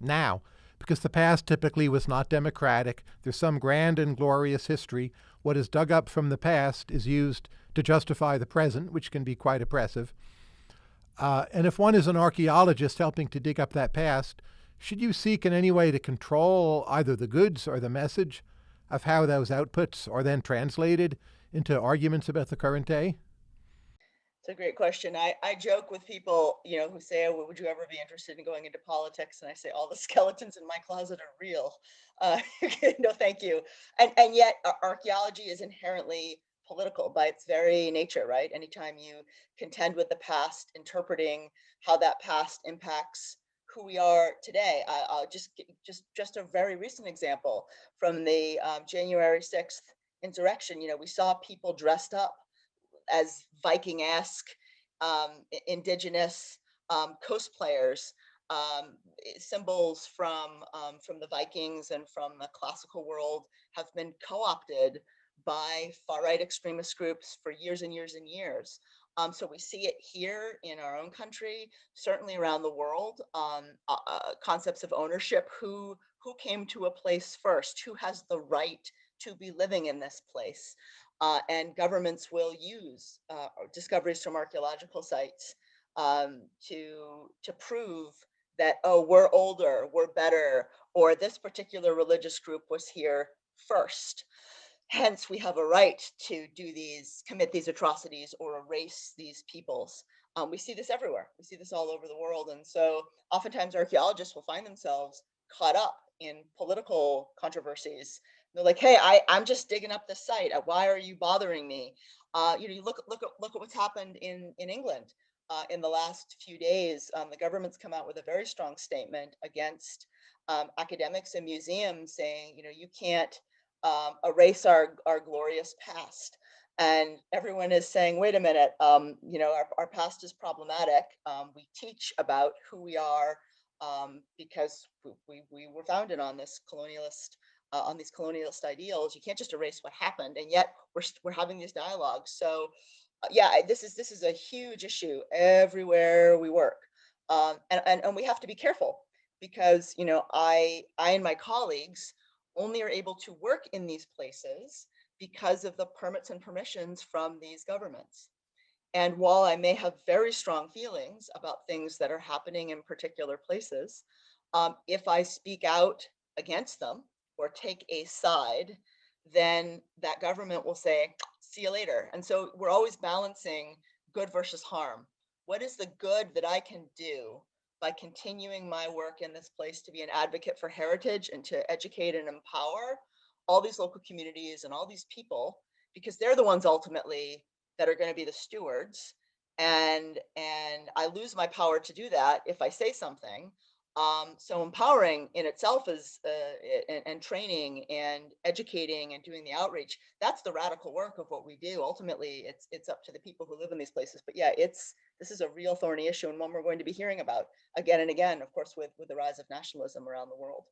Now, because the past typically was not democratic, there's some grand and glorious history, what is dug up from the past is used to justify the present, which can be quite oppressive. Uh, and if one is an archaeologist helping to dig up that past, should you seek in any way to control either the goods or the message of how those outputs are then translated into arguments about the current day? It's a great question. I, I joke with people, you know, who say, oh, would you ever be interested in going into politics? And I say, all the *laughs* skeletons in my closet are real. Uh, *laughs* no, thank you. And, and yet archaeology is inherently political by its very nature, right? Anytime you contend with the past, interpreting how that past impacts who we are today. I, will just just just a very recent example from the um, January 6th insurrection. You know, we saw people dressed up as Viking-esque, um, indigenous um, cosplayers, um, symbols from um, from the Vikings and from the classical world have been co-opted by far-right extremist groups for years and years and years. Um, so we see it here in our own country, certainly around the world, um, uh, uh, concepts of ownership, who, who came to a place first, who has the right to be living in this place uh, and governments will use uh, discoveries from archaeological sites um, to to prove that oh we're older, we're better, or this particular religious group was here first. Hence, we have a right to do these, commit these atrocities, or erase these peoples. Um, we see this everywhere. We see this all over the world, and so oftentimes archaeologists will find themselves caught up in political controversies they're like, hey, I, I'm just digging up the site. Uh, why are you bothering me? Uh, you know, you look, look, at, look at what's happened in, in England uh, in the last few days. Um, the government's come out with a very strong statement against um, academics and museums saying, you know, you can't um, erase our, our glorious past. And everyone is saying, wait a minute, um, you know, our, our past is problematic. Um, we teach about who we are um, because we, we, we were founded on this colonialist uh, on these colonialist ideals. You can't just erase what happened, and yet we're we're having these dialogues. So, uh, yeah, this is this is a huge issue everywhere we work, um, and, and and we have to be careful because you know I I and my colleagues only are able to work in these places because of the permits and permissions from these governments. And while I may have very strong feelings about things that are happening in particular places, um, if I speak out against them, or take a side, then that government will say, see you later. And so we're always balancing good versus harm. What is the good that I can do by continuing my work in this place to be an advocate for heritage and to educate and empower all these local communities and all these people, because they're the ones ultimately that are going to be the stewards. And, and I lose my power to do that if I say something Um, so empowering in itself is uh, and, and training and educating and doing the outreach. That's the radical work of what we do. Ultimately, it's it's up to the people who live in these places. But yeah, it's this is a real thorny issue and one we're going to be hearing about again and again. Of course, with with the rise of nationalism around the world.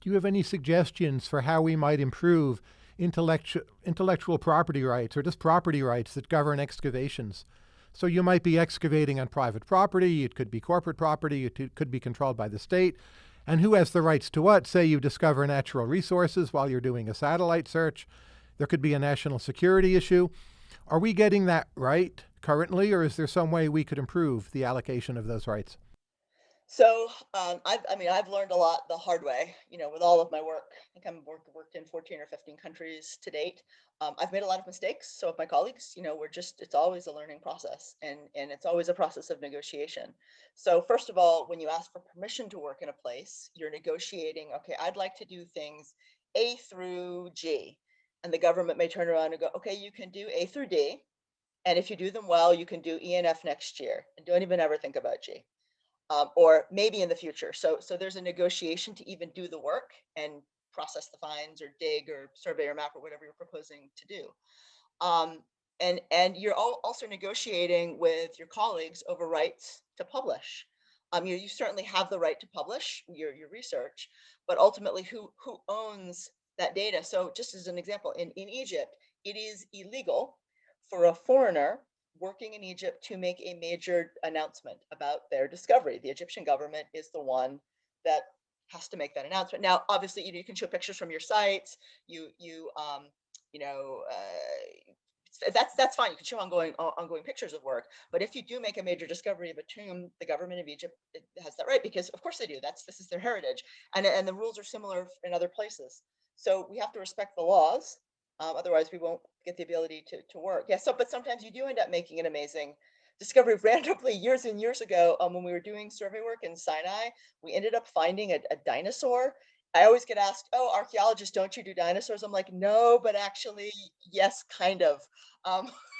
Do you have any suggestions for how we might improve intellectual intellectual property rights or just property rights that govern excavations? So you might be excavating on private property, it could be corporate property, it could be controlled by the state. And who has the rights to what? Say you discover natural resources while you're doing a satellite search. There could be a national security issue. Are we getting that right currently, or is there some way we could improve the allocation of those rights? So, um, I've, I mean, I've learned a lot the hard way, you know, with all of my work. I think I've worked, worked in 14 or 15 countries to date. Um, I've made a lot of mistakes. So have my colleagues, you know, we're just, it's always a learning process and, and it's always a process of negotiation. So first of all, when you ask for permission to work in a place, you're negotiating, okay, I'd like to do things A through G. And the government may turn around and go, okay, you can do A through D. And if you do them well, you can do ENF next year and don't even ever think about G um, or maybe in the future. So, so there's a negotiation to even do the work and process the fines or dig or survey or map or whatever you're proposing to do. Um, and, and you're also negotiating with your colleagues over rights to publish. Um, you, you certainly have the right to publish your, your research, but ultimately who, who owns that data? So just as an example, in, in Egypt, it is illegal for a foreigner working in Egypt to make a major announcement about their discovery. The Egyptian government is the one that has to make that announcement. Now, obviously, you, know, you can show pictures from your sites. You, you, um, you know, uh, that's that's fine. You can show ongoing ongoing pictures of work. But if you do make a major discovery of a tomb, the government of Egypt has that right because, of course, they do. That's this is their heritage, and and the rules are similar in other places. So we have to respect the laws um, otherwise, we won't get the ability to, to work. Yeah, so, but sometimes you do end up making an amazing discovery. *laughs* Randomly, years and years ago, um, when we were doing survey work in Sinai, we ended up finding a, a dinosaur. I always get asked, oh, archaeologists, don't you do dinosaurs? I'm like, no, but actually, yes, kind of. Um, *laughs*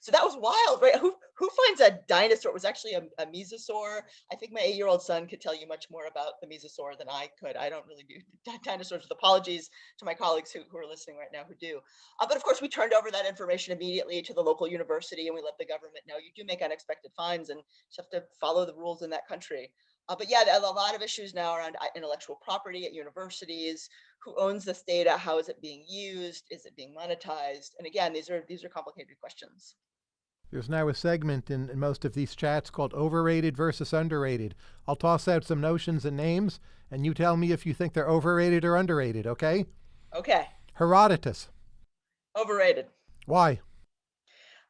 so that was wild, right? Who who finds a dinosaur? It was actually a, a mesosaur. I think my eight-year-old son could tell you much more about the mesosaur than I could. I don't really do dinosaurs with apologies to my colleagues who, who are listening right now who do. Uh, but of course, we turned over that information immediately to the local university and we let the government know you do make unexpected finds and you have to follow the rules in that country. Uh, but yeah, there are a lot of issues now around uh, intellectual property at universities. Who owns this data? How is it being used? Is it being monetized? And again, these are these are complicated questions. There's now a segment in, in most of these chats called overrated versus underrated. I'll toss out some notions and names, and you tell me if you think they're overrated or underrated, okay? Okay. Herodotus. Overrated. Why?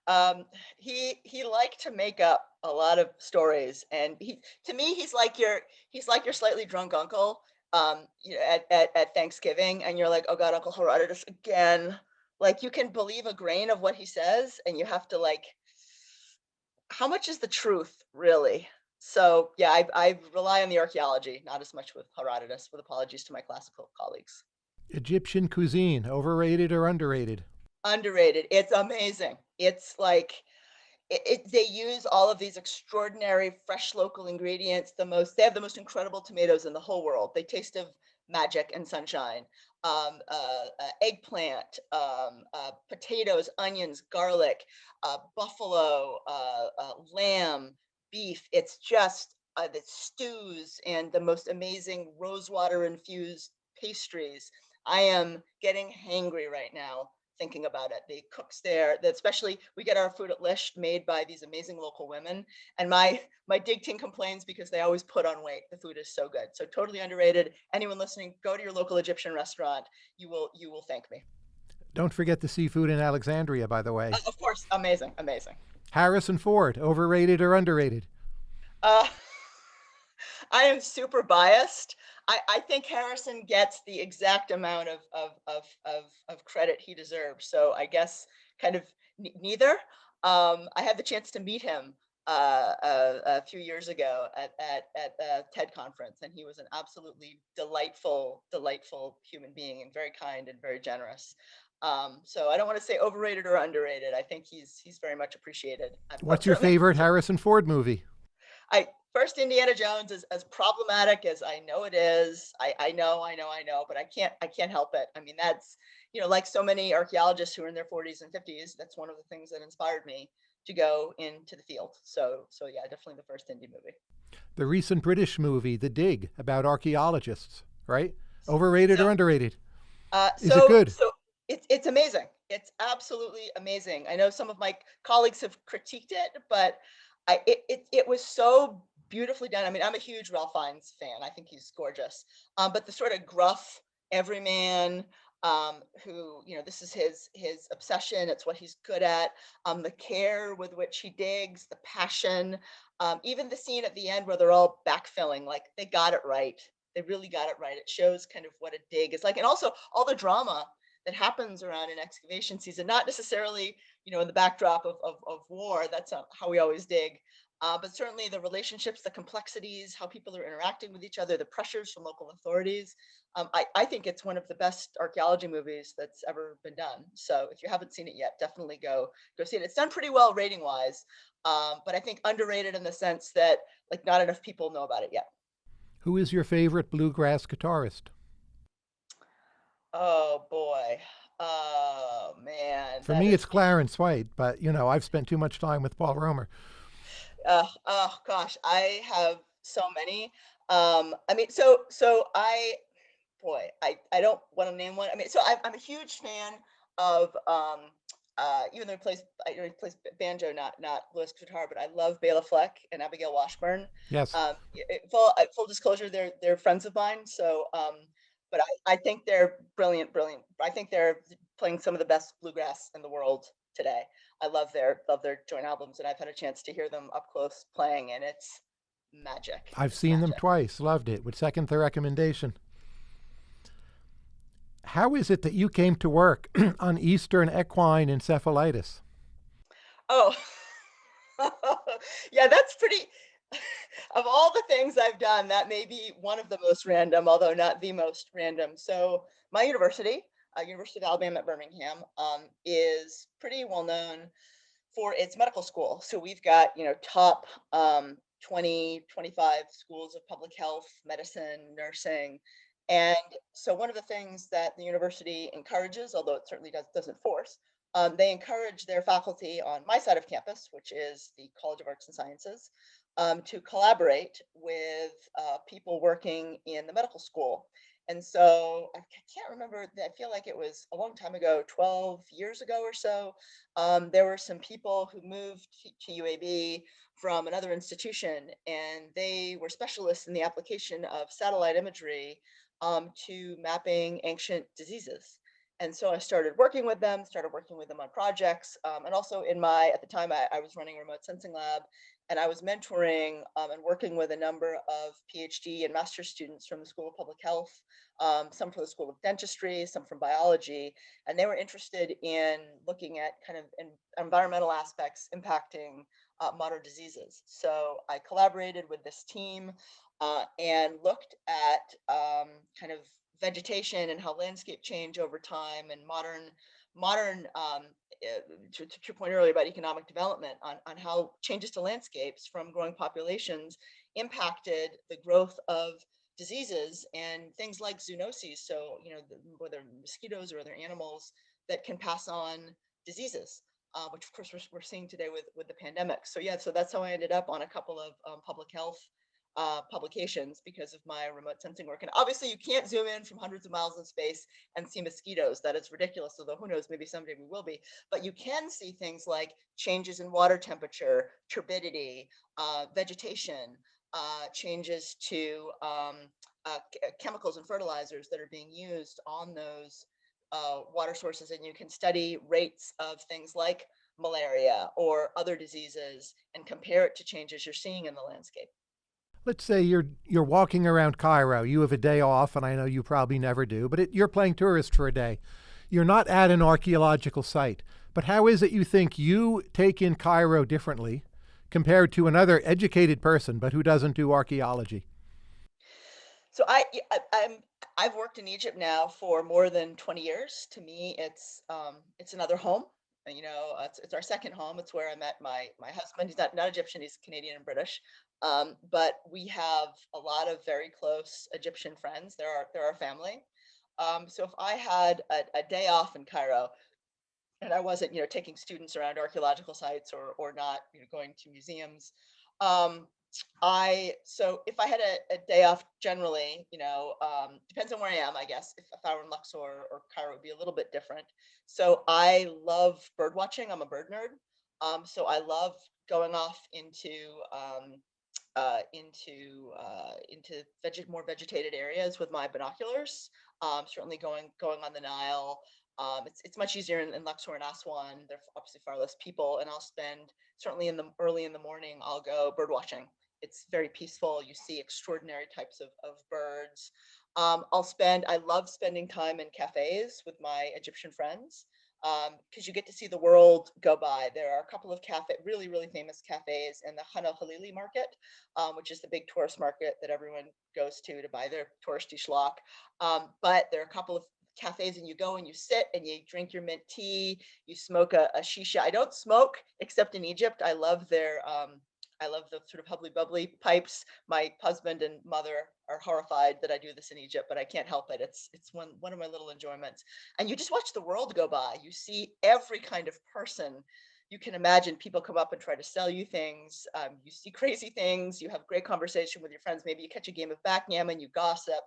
Um, he he liked to make up a lot of stories, and he to me he's like your he's like your slightly drunk uncle. Um, you know, at, at at Thanksgiving, and you're like, oh God, Uncle Herodotus again. Like you can believe a grain of what he says, and you have to like how much is the truth really? So yeah, I, I rely on the archaeology, not as much with Herodotus, with apologies to my classical colleagues. Egyptian cuisine, overrated or underrated? Underrated. It's amazing. It's like, it, it, they use all of these extraordinary fresh local ingredients. The most, they have the most incredible tomatoes in the whole world. They taste of magic and sunshine. Um, uh, uh, eggplant, um, uh, potatoes, onions, garlic, uh, buffalo, uh, uh, lamb, beef. It's just the stews and the most amazing rosewater infused pastries. I am getting hangry right now thinking about it. The cooks there, that especially we get our food at Lisht made by these amazing local women. And my my dig team complains because they always put on weight. The food is so good. So totally underrated. Anyone listening, go to your local Egyptian restaurant. You will you will thank me. Don't forget the seafood in Alexandria, by the way. Uh, of course, amazing, amazing. Harrison Ford, overrated or underrated? Uh, *laughs* I am super biased. I, I think Harrison gets the exact amount of, of, of, of, of credit he deserves. So I guess kind of neither. Um, I had the chance to meet him uh, a, a, few years ago at, at, at the TED conference, and he was an absolutely delightful, delightful human being and very kind and very generous. Um, so I don't want to say overrated or underrated. I think he's he's very much appreciated. What's your favorite Harrison Ford movie? I first Indiana Jones is as problematic as I know it is. I, I know, I know, I know, but I can't I can't help it. I mean, that's you know, like so many archaeologists who are in their 40s and 50s, that's one of the things that inspired me to go into the field. So so yeah, definitely the first Indy movie. The recent British movie, The Dig, about archaeologists, right? Overrated So or underrated? uh Is it so good? so it's it's amazing. It's absolutely amazing. I know some of my colleagues have critiqued it, but I it it, it was so beautifully done. I mean, I'm a huge Ralph Fiennes fan. I think he's gorgeous. Um, but the sort of gruff everyman um, who, you know, this is his his obsession. It's what he's good at. Um, the care with which he digs, the passion, um, even the scene at the end where they're all backfilling, like they got it right. They really got it right. It shows kind of what a dig is like, and also all the drama that happens around an excavation season, not necessarily, you know, in the backdrop of, of, of war. That's how we always dig. Uh, but certainly the relationships, the complexities, how people are interacting with each other, the pressures from local authorities. Um, I, I think it's one of the best archaeology movies that's ever been done. So if you haven't seen it yet, definitely go go see it. It's done pretty well rating wise, um, but I think underrated in the sense that like not enough people know about it yet. Who is your favorite bluegrass guitarist? Oh boy. Oh man, For me, is it's Clarence White, but you know, I've spent too much time with Paul Romer. Uh, oh gosh, I have so many. Um, I mean, so so I, boy, I I don't want to name one. I mean, so I'm I'm a huge fan of um uh even though he plays I he plays banjo, not not Lewis guitar, but I love Bela Fleck and Abigail Washburn. Yes, Um, full uh, full disclosure, they're they're friends of mine. So um, but I I think they're brilliant, brilliant. I think they're playing some of the best bluegrass in the world today. I love their love their joint albums, and I've had a chance to hear them up close playing, and it's magic. I've seen them twice, loved it, would second the recommendation. How is it that you came to work *clears throat* on Eastern equine encephalitis? Oh, *laughs* yeah, that's pretty. *laughs* Of all the things I've done, that may be one of the most random, although not the most random. So my university, uh, University of Alabama at Birmingham, um, is pretty well known for its medical school. So we've got, you know, top um, 20, 25 schools of public health, medicine, nursing. And so one of the things that the university encourages, although it certainly does, doesn't force, um, they encourage their faculty on my side of campus, which is the College of Arts and Sciences, um, to collaborate with uh, people working in the medical school. And so I can't remember, I feel like it was a long time ago, 12 years ago or so. Um, there were some people who moved to UAB from another institution, and they were specialists in the application of satellite imagery um, to mapping ancient diseases. And so I started working with them, started working with them on projects. Um, and also in my, at the time I, I was running a remote sensing lab and I was mentoring um, and working with a number of PhD and master's students from the School of Public Health, um, some from the School of Dentistry, some from biology, and they were interested in looking at kind of en- environmental aspects impacting uh, modern diseases. So I collaborated with this team uh, and looked at um, kind of vegetation and how landscape change over time and modern modern um, to, to your point earlier about economic development on, on how changes to landscapes from growing populations impacted the growth of diseases and things like zoonoses. So, you know, the, whether mosquitoes or other animals that can pass on diseases, uh, which of course we're, we're seeing today with, with the pandemic. So yeah, so that's how I ended up on a couple of um, public health uh, publications because of my remote sensing work. And obviously you can't zoom in from hundreds of miles in space and see mosquitoes. That is ridiculous. Although who knows, maybe someday we will be. But you can see things like changes in water temperature, turbidity, uh, vegetation, uh, changes to um, uh, uh, chemicals and fertilizers that are being used on those uh, water sources. And you can study rates of things like malaria or other diseases and compare it to changes you're seeing in the landscape. Let's say you're you're walking around Cairo. You have a day off, and I know you probably never do, but it, you're playing tourist for a day. You're not at an archaeological site. But how is it you think you take in Cairo differently compared to another educated person but who doesn't do archaeology? So I, I am I've worked in Egypt now for more than 20 years. To me, it's um, it's another home. And, you know, uh, it's, it's our second home. It's where I met my my husband. He's not not Egyptian. He's Canadian and British. Um, but we have a lot of very close Egyptian friends. They're our, they're our family. Um, so if I had a, a day off in Cairo and I wasn't, you know, taking students around archaeological sites or or not, you know, going to museums, um, I so if I had a, a day off generally, you know, um, depends on where I am, I guess. If, if I were in Luxor or Cairo, would be a little bit different. So I love bird watching. I'm a bird nerd. Um, so I love going off into um, uh, into uh, into veget more vegetated areas with my binoculars. Um, certainly going going on the Nile. Um, it's it's much easier in, in Luxor and Aswan. There are obviously far less people, and I'll spend certainly in the early in the morning. I'll go bird watching. It's very peaceful. You see extraordinary types of of birds. Um, I'll spend. I love spending time in cafes with my Egyptian friends because um, you get to see the world go by. There are a couple of cafe, really, really famous cafes in the Khan el-Khalili market, um, which is the big tourist market that everyone goes to to buy their touristy schlock. Um, but there are a couple of cafes and you go and you sit and you drink your mint tea, you smoke a, a shisha. I don't smoke except in Egypt. I love their um, I love the sort of hubbly bubbly pipes. My husband and mother are horrified that I do this in Egypt, but I can't help it. It's it's one one of my little enjoyments. And you just watch the world go by. You see every kind of person you can imagine. People come up and try to sell you things. Um, you see crazy things. You have great conversation with your friends. Maybe you catch a game of backgammon. You gossip.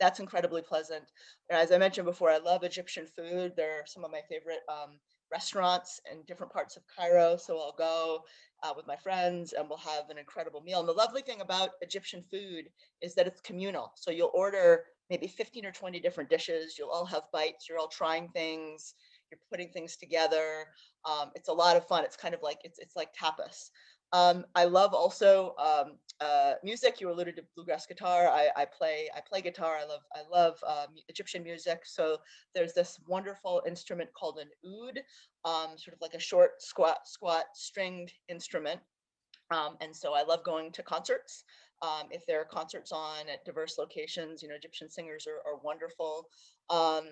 That's incredibly pleasant. And as I mentioned before, I love Egyptian food. They're some of my favorite um, restaurants in different parts of Cairo. So I'll go uh, with my friends and we'll have an incredible meal. And the lovely thing about Egyptian food is that it's communal. So you'll order maybe 15 or 20 different dishes. You'll all have bites. You're all trying things. You're putting things together. Um, it's a lot of fun. It's kind of like, it's, it's like tapas. Um, I love also um, uh, music. You alluded to bluegrass guitar. I, I, play I play guitar. I love I love um, Egyptian music. So there's this wonderful instrument called an oud, um, sort of like a short squat squat stringed instrument. Um, and so I love going to concerts. Um, if there are concerts on at diverse locations, you know, Egyptian singers are, are wonderful. Um,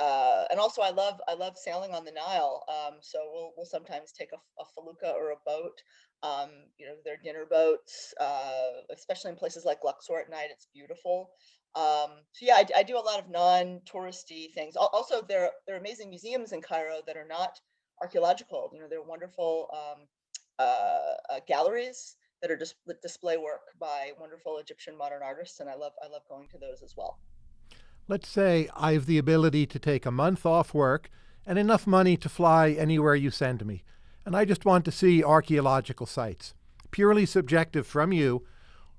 uh, and also I love I love sailing on the Nile. Um, so we'll we'll sometimes take a, a felucca or a boat. Um, you know, their dinner boats, uh, especially in places like Luxor at night. It's beautiful. Um, so yeah, I, I, do a lot of non-touristy things. Also, there there are amazing museums in Cairo that are not archaeological. You know, they're wonderful um, uh, uh, galleries that are just display work by wonderful Egyptian modern artists, and I love I love going to those as well. Let's say I have the ability to take a month off work and enough money to fly anywhere you send me, and I just want to see archaeological sites. Purely subjective from you,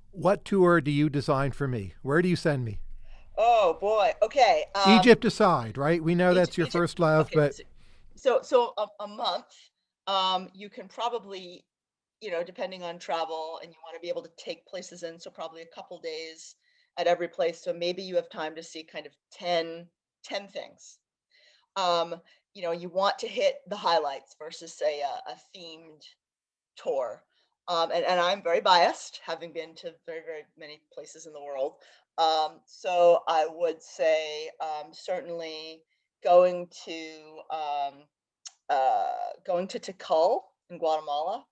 what tour do you design for me? Where do you send me? Oh boy. Okay. Um, Egypt aside, right? We know that's your Egypt, first love, okay. but so so a, a month. Um, you can probably, you know, depending on travel, and you want to be able to take places in, so probably a couple days at every place. So maybe you have time to see kind of 10, 10 things. Um, you know, you want to hit the highlights versus say a, a themed tour. Um, and, and I'm very biased, having been to very, very many places in the world. Um, so I would say um, certainly going to um, uh, going to Tikal in Guatemala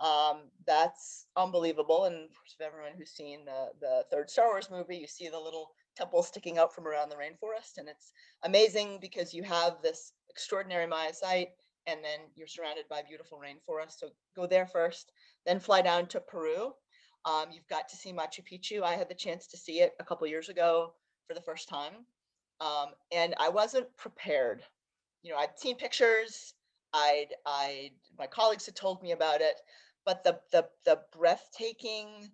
um, that's unbelievable. And for everyone who's seen the, the third Star Wars movie, you see the little temple sticking out from around the rainforest. And it's amazing because you have this extraordinary Maya site and then you're surrounded by beautiful rainforest. So go there first, then fly down to Peru. Um, you've got to see Machu Picchu. I had the chance to see it a couple years ago for the first time. Um, and I wasn't prepared. You know, I'd seen pictures, I'd, I'd, my colleagues had told me about it, but the the the breathtaking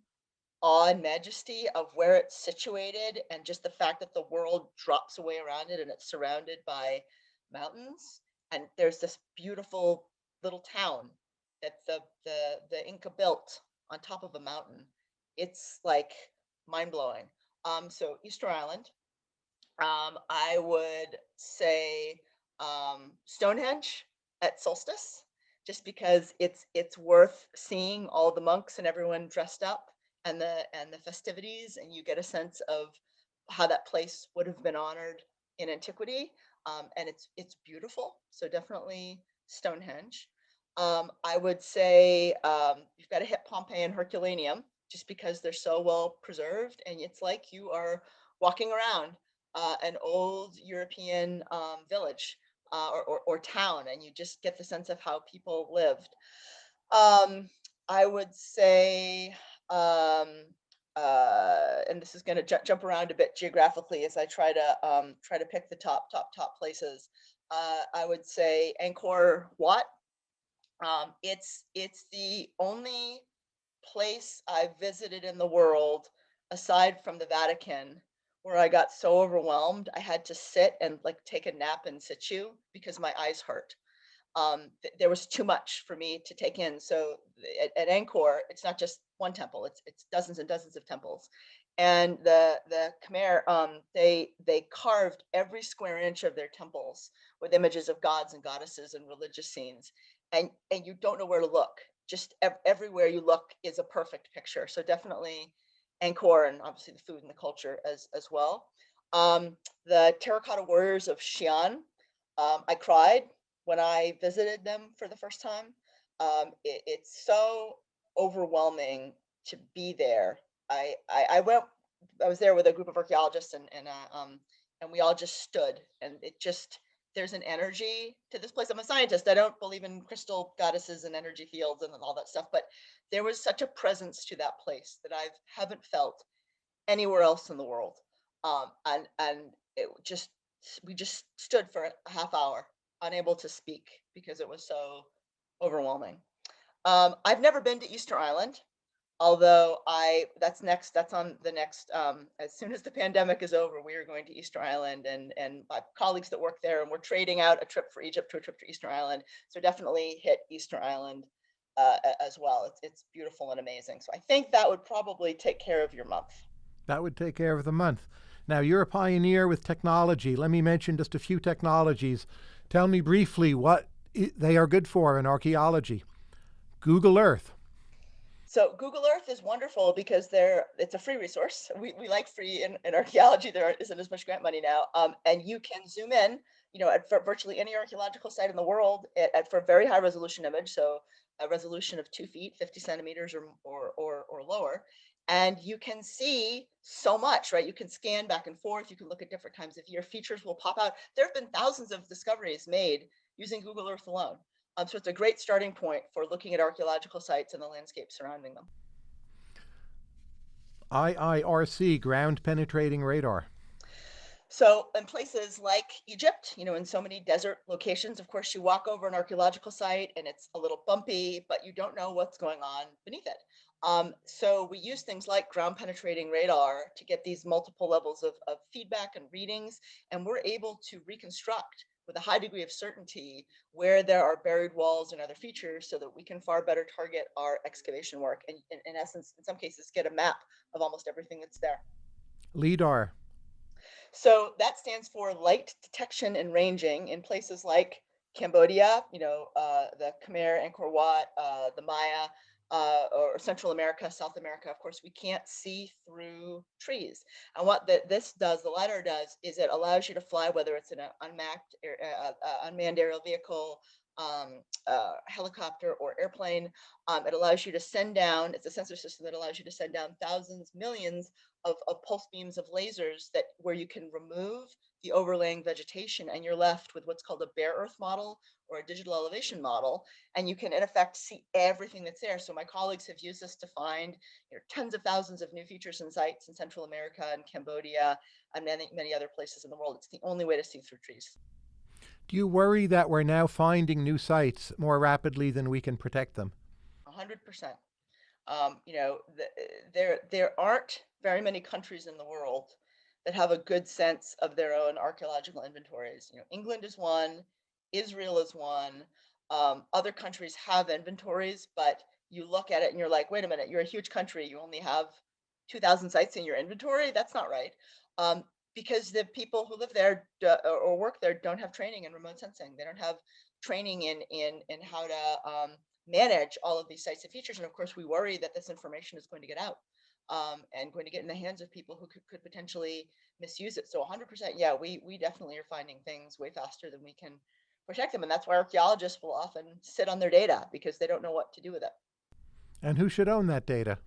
awe and majesty of where it's situated and just the fact that the world drops away around it and it's surrounded by mountains and there's this beautiful little town that the the the Inca built on top of a mountain. It's like mind-blowing. Um, so Easter Island, um, I would say um, Stonehenge at solstice just because it's it's worth seeing all the monks and everyone dressed up and the and the festivities and you get a sense of how that place would have been honored in antiquity um, and it's it's beautiful so definitely Stonehenge. Um, I would say um, you've got to hit Pompeii and Herculaneum just because they're so well preserved, and it's like you are walking around uh, an old European um, village uh, or, or, or, town, and you just get the sense of how people lived. Um, I would say, um, uh, and this is going to ju jump around a bit geographically as I try to um, try to pick the top, top, top places. Uh, I would say Angkor Wat. Um, it's it's the only place I've visited in the world aside from the Vatican where I got so overwhelmed I had to sit and like take a nap in situ because my eyes hurt um, th there was too much for me to take in. So at, at Angkor, it's not just one temple; it's it's dozens and dozens of temples. And the the Khmer, um, they they carved every square inch of their temples with images of gods and goddesses and religious scenes, and and you don't know where to look. Just ev everywhere you look is a perfect picture. So definitely Angkor, and obviously the food and the culture as as well. Um, the terracotta warriors of Xi'an. Um, I cried when I visited them for the first time. Um, it, it's so overwhelming to be there. I, I, I went, I was there with a group of archaeologists and, and, uh, um, and we all just stood and it just, there's an energy to this place. I'm a scientist. I don't believe in crystal goddesses and energy fields and all that stuff, but there was such a presence to that place that I haven't felt anywhere else in the world. Um, and, and it just, we just stood for a half hour unable to speak because it was so overwhelming. Um, I've never been to Easter Island, although I that's next that's on the next um, as soon as the pandemic is over we are going to Easter Island and and my colleagues that work there and we're trading out a trip for Egypt to a trip to Easter Island. So definitely hit Easter Island uh, as well. It's, it's beautiful and amazing. So I think that would probably take care of your month. That would take care of the month. Now you're a pioneer with technology. Let me mention just a few technologies. Tell me briefly what they are good for in archaeology. Google Earth. So Google Earth is wonderful because they're it's a free resource. We, we like free in, in archaeology. There isn't as much grant money now. Um, and you can zoom in, you know, at virtually any archaeological site in the world at, at for a very high resolution image. So a resolution of two feet, 50 centimeters or, or, or, or lower and you can see so much, right? You can scan back and forth. You can look at different times of year. Features will pop out. There have been thousands of discoveries made using Google Earth alone. Um, so it's a great starting point for looking at archaeological sites and the landscape surrounding them. IIRC, ground penetrating radar. So in places like Egypt, you know, in so many desert locations, of course, you walk over an archaeological site and it's a little bumpy, but you don't know what's going on beneath it. Um, so we use things like ground penetrating radar to get these multiple levels of, of feedback and readings, and we're able to reconstruct with a high degree of certainty where there are buried walls and other features so that we can far better target our excavation work and, in, in essence, in some cases, get a map of almost everything that's there. LIDAR. So that stands for light detection and ranging in places like Cambodia, you know, uh, the Khmer, Angkor Wat, uh, the Maya, uh, or Central America, South America, of course, we can't see through trees. And what the, this does, the LiDAR does, is it allows you to fly, whether it's an unmapped, uh, uh, unmanned aerial vehicle, um, uh, helicopter or airplane. Um, it allows you to send down, it's a sensor system that allows you to send down thousands, millions of, of pulse beams of lasers that where you can remove the overlaying vegetation and you're left with what's called a bare earth model or a digital elevation model and you can in effect see everything that's there. So my colleagues have used this to find you know, tens of thousands of new features and sites in central america and cambodia and many many other places in the world. It's the only way to see through trees. Do you worry that we're now finding new sites more rapidly than we can protect them? 100 percent. Um, you know the, there there aren't very many countries in the world that have a good sense of their own archaeological inventories. You know, England is one, Israel is one. Um, other countries have inventories, but you look at it and you're like, wait a minute, you're a huge country. You only have 2,000 sites in your inventory. That's not right. Um, because the people who live there or work there don't have training in remote sensing. They don't have training in in in how to um, manage all of these sites and features. And of course, we worry that this information is going to get out um, and going to get in the hands of people who could, could potentially misuse it. So 100%, yeah, we we definitely are finding things way faster than we can protect them. And that's why archaeologists will often sit on their data because they don't know what to do with it. And who should own that data?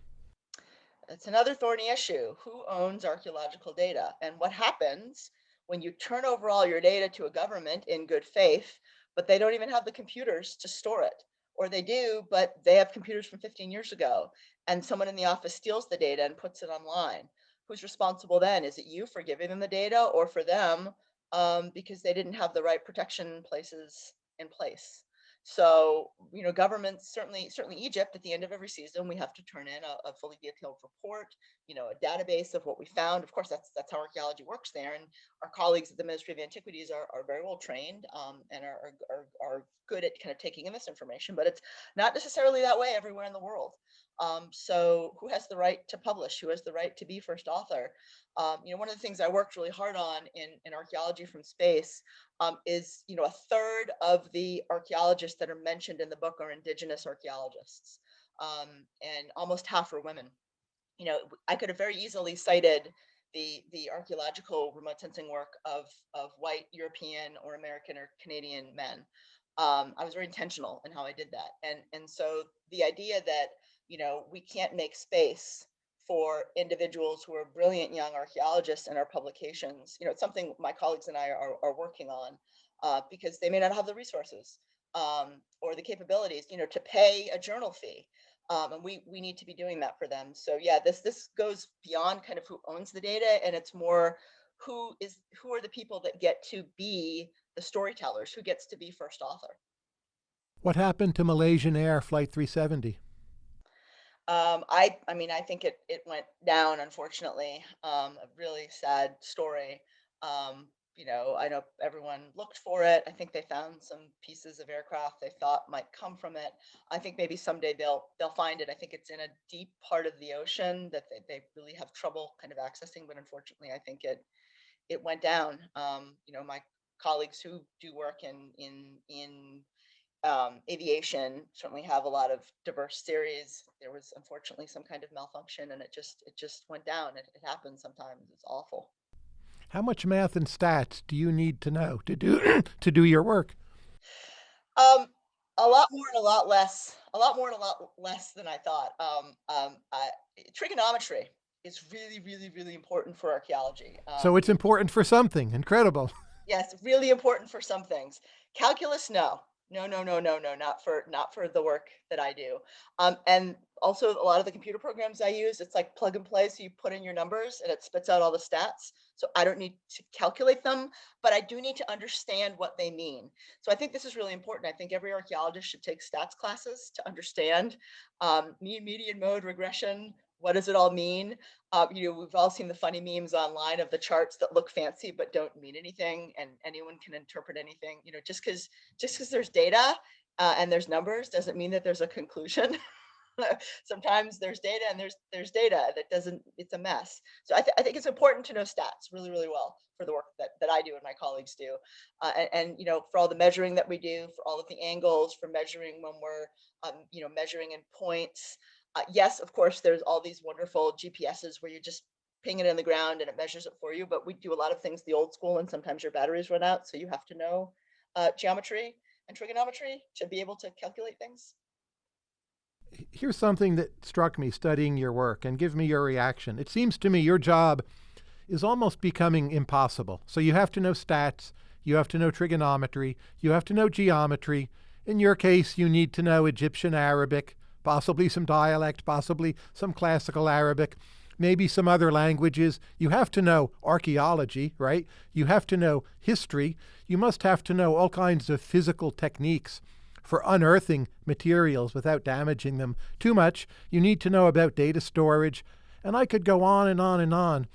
It's another thorny issue. Who owns archaeological data? And what happens when you turn over all your data to a government in good faith, but they don't even have the computers to store it? Or they do, but they have computers from 15 years ago and someone in the office steals the data and puts it online. Who's responsible then? Is it you for giving them the data or for them um, because they didn't have the right protection places in place? So, you know, governments, certainly, certainly Egypt, at the end of every season, we have to turn in a, a, fully detailed report, you know, a database of what we found. Of course, that's that's how archaeology works there. And our colleagues at the Ministry of Antiquities are, are very well trained um, and are, are, are good at kind of taking in this information, but it's not necessarily that way everywhere in the world. Um, so who has the right to publish? Who has the right to be first author? Um, you know, one of the things I worked really hard on in, in archaeology from space um, is, you know, a third of the archaeologists that are mentioned in the book are indigenous archaeologists um, and almost half are women. You know, I could have very easily cited the the archaeological remote sensing work of of white European or American or Canadian men. Um, I was very intentional in how I did that, and and so the idea that you know, we can't make space for individuals who are brilliant young archaeologists in our publications. You know, it's something my colleagues and I are, are working on uh, because they may not have the resources um, or the capabilities, you know, to pay a journal fee. Um, and we we need to be doing that for them. So yeah, this this goes beyond kind of who owns the data, and it's more who is who are the people that get to be the storytellers, who gets to be first author. What happened to Malaysian Air Flight 370? Um, I, I mean, I think it, it went down, unfortunately. Um, a really sad story. Um, you know, I know everyone looked for it. I think they found some pieces of aircraft they thought might come from it. I think maybe someday they'll they'll find it. I think it's in a deep part of the ocean that they, they really have trouble kind of accessing. But unfortunately, I think it it went down. Um, you know, my colleagues who do work in in in um, aviation certainly have a lot of diverse series. There was unfortunately some kind of malfunction and it just it just went down. It, it happens sometimes. It's awful. How much math and stats do you need to know to do *clears throat* to do your work? Um, a lot more and a lot less. A lot more and a lot less than I thought. Um, um, I, trigonometry is really, really, really important for archaeology. Um, so it's important for something. Incredible. *laughs* Yes, really important for some things. Calculus, no no no no no no not for not for the work that i do. Um, and also a lot of the computer programs i use it's like plug and play so you put in your numbers and it spits out all the stats. So i don't need to calculate them but i do need to understand what they mean. So i think this is really important. I think every archaeologist should take stats classes to understand um, mean median mode regression what does it all mean? Uh, you know, we've all seen the funny memes online of the charts that look fancy but don't mean anything, and anyone can interpret anything. You know, just because just because there's data uh, and there's numbers doesn't mean that there's a conclusion. *laughs* Sometimes there's data and there's there's data that doesn't. It's a mess. So I, th I think it's important to know stats really really well for the work that, that I do and my colleagues do. Uh, and, and, you know, for all the measuring that we do, for all of the angles, for measuring when we're, um, you know, measuring in points, uh, yes, of course, there's all these wonderful GPSs where you just ping it in the ground and it measures it for you. But we do a lot of things the old school and sometimes your batteries run out. So you have to know uh, geometry and trigonometry to be able to calculate things. Here's something that struck me studying your work and give me your reaction. It seems to me your job is almost becoming impossible. So you have to know stats, you have to know trigonometry, you have to know geometry. In your case, you need to know Egyptian Arabic, possibly some dialect, possibly some classical Arabic, maybe some other languages. You have to know archaeology, right? You have to know history. You must have to know all kinds of physical techniques for unearthing materials without damaging them too much. You need to know about data storage. And I could go on and on and on.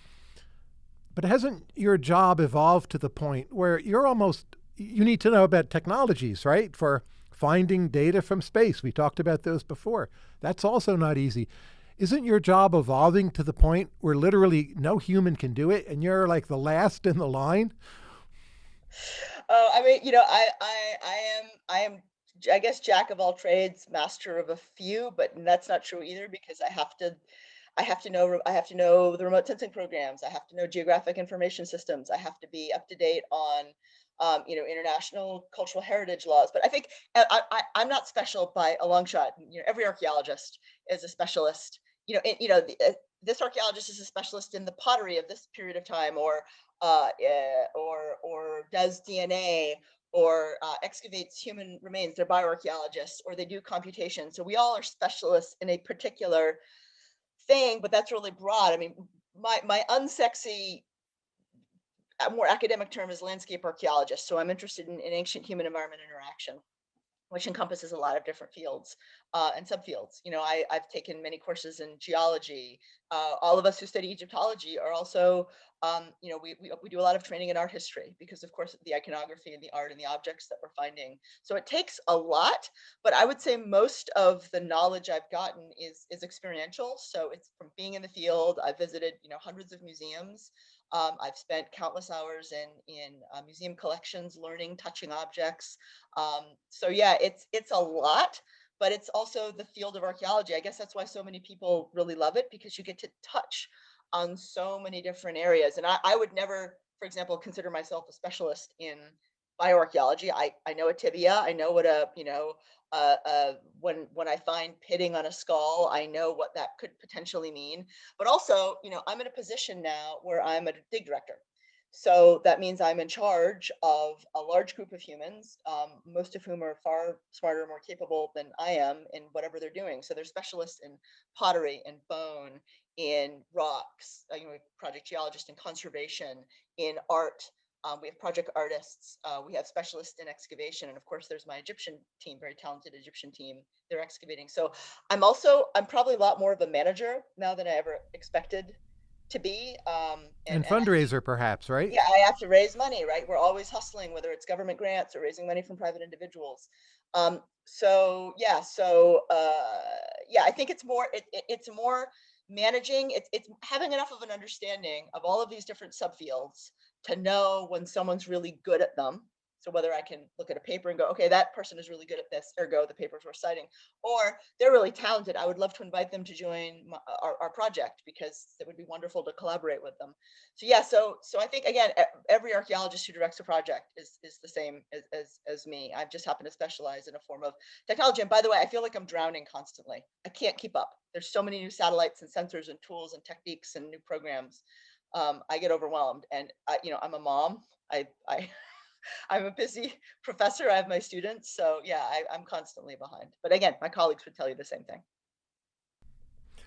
But hasn't your job evolved to the point where you're almost, you need to know about technologies, right? For finding data from space. We talked about those before. That's also not easy. Isn't your job evolving to the point where literally no human can do it and you're like the last in the line? Oh, I mean, you know, I, I, I am, I am, I guess, jack of all trades, master of a few, but that's not true either because I have to, I have to know, I have to know the remote sensing programs. I have to know geographic information systems. I have to be up to date on um, you know, international cultural heritage laws. But I think uh, I, I'm not special by a long shot. You know, every archaeologist is a specialist. You know, it, you know, the, uh, this archaeologist is a specialist in the pottery of this period of time, or uh, uh, or or does DNA, or uh, excavates human remains. They're bioarchaeologists, or they do computation. So we all are specialists in a particular thing, but that's really broad. I mean, my my unsexy a more academic term is landscape archaeologist. So I'm interested in, in ancient human environment interaction, which encompasses a lot of different fields uh, and subfields. You know, I, I've taken many courses in geology. Uh, all of us who study Egyptology are also, um, you know, we, we, we do a lot of training in art history because of course the iconography and the art and the objects that we're finding. So it takes a lot, but I would say most of the knowledge I've gotten is, is experiential. So it's from being in the field. I've visited, you know, hundreds of museums. Um, I've spent countless hours in in uh, museum collections, learning, touching objects. Um, so yeah, it's it's a lot, but it's also the field of archaeology. I guess that's why so many people really love it because you get to touch on so many different areas. And I, I would never, for example, consider myself a specialist in bioarchaeology. I, I know a tibia, I know what a, you know, uh, uh, when when I find pitting on a skull, I know what that could potentially mean. But also, you know, I'm in a position now where I'm a dig director. So that means I'm in charge of a large group of humans, um, most of whom are far smarter, more capable than I am in whatever they're doing. So they're specialists in pottery and bone, in rocks, uh, you know, project geologist in conservation, in art, um, we have project artists, uh, we have specialists in excavation, and of course there's my Egyptian team, very talented Egyptian team, they're excavating. So I'm also, I'm probably a lot more of a manager now than I ever expected to be. Um, and, and fundraiser and perhaps, right? Yeah, I have to raise money, right? We're always hustling, whether it's government grants or raising money from private individuals. Um, so yeah, so uh, yeah, I think it's more, it, it, it's more managing, it's, it's having enough of an understanding of all of these different subfields to know when someone's really good at them. So whether I can look at a paper and go, okay, that person is really good at this, ergo the papers we're citing, or they're really talented. I would love to invite them to join my, uh, our, our project because it would be wonderful to collaborate with them. So yeah, so so I think again, every archaeologist who directs a project is is the same as, as, as me. I've just happened to specialize in a form of technology. And by the way, I feel like I'm drowning constantly. I can't keep up. There's so many new satellites and sensors and tools and techniques and new programs um, I get overwhelmed. And I, you know, I'm a mom. I, I, *laughs* I'm a busy *laughs* professor. I have my students, so yeah, I, I'm constantly behind. But again, my colleagues would tell you the same thing.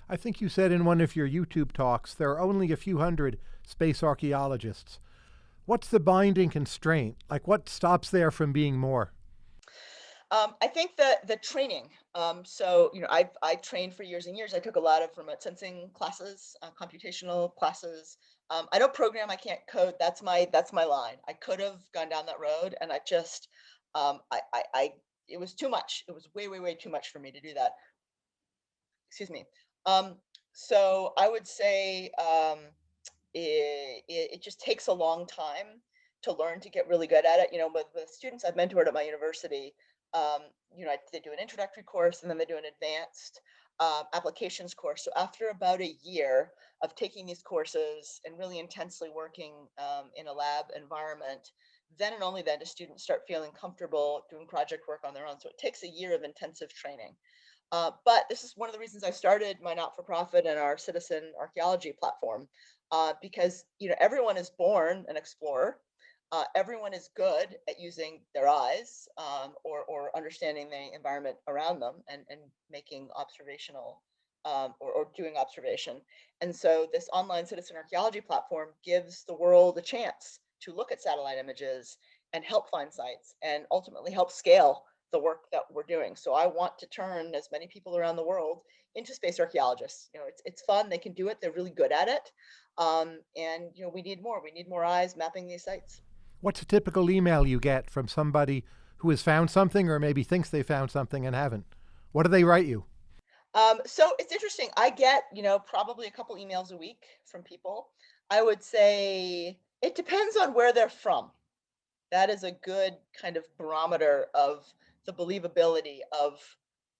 I think you said in one of your YouTube talks there are only a few hundred space archaeologists. What's the binding constraint? Like, what stops there from being more? Um, I think the the training. Um, so, you know, I've I trained for years and years. I took a lot of remote sensing classes, uh, computational classes, um, I don't program, I can't code. That's my that's my line. I could have gone down that road and I just um, I, I, I it was too much. It was way, way, way too much for me to do that. Excuse me. Um, so I would say um, it, it, it just takes a long time to learn to get really good at it. You know, with the students I've mentored at my university, um, you know, they do an introductory course and then they do an advanced uh, applications course. So after about a year of taking these courses and really intensely working um, in a lab environment, then and only then do students start feeling comfortable doing project work on their own. So it takes a year of intensive training. Uh, but this is one of the reasons I started my not-for-profit and our citizen archaeology platform, uh, because you know everyone is born an explorer, uh, everyone is good at using their eyes um, or, or understanding the environment around them and, and making observational um, or, or doing observation. And so this online citizen archaeology platform gives the world a chance to look at satellite images and help find sites and ultimately help scale the work that we're doing. So I want to turn as many people around the world into space archaeologists. You know, it's, it's fun, they can do it, they're really good at it. Um, and, you know, we need more, we need more eyes mapping these sites. What's a typical email you get from somebody who has found something or maybe thinks they found something and haven't? What do they write you? Um, so it's interesting. I get, you know, probably a couple emails a week from people. I would say it depends on where they're from. That is a good kind of barometer of the believability of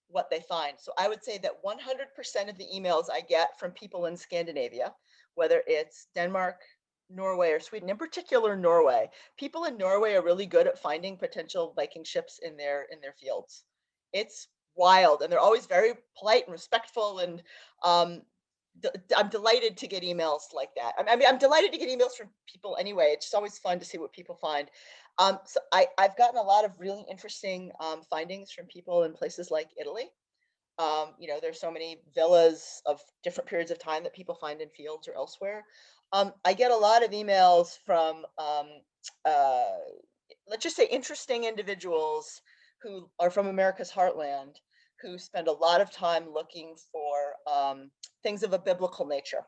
what they find. So I would say that 100% of the emails I get from people in Scandinavia, whether it's Denmark, Norway or Sweden, in particular Norway. People in Norway are really good at finding potential Viking ships in their in their fields. It's wild, and they're always very polite and respectful. And um, I'm delighted to get emails like that. I mean, I'm delighted to get emails from people anyway. It's just always fun to see what people find. Um, so I, have gotten a lot of really interesting um, findings from people in places like Italy. Um, you know, there's so many villas of different periods of time that people find in fields or elsewhere. Um, I get a lot of emails from, um, uh, let's just say interesting individuals who are from America's heartland, who spend a lot of time looking for um, things of a biblical nature.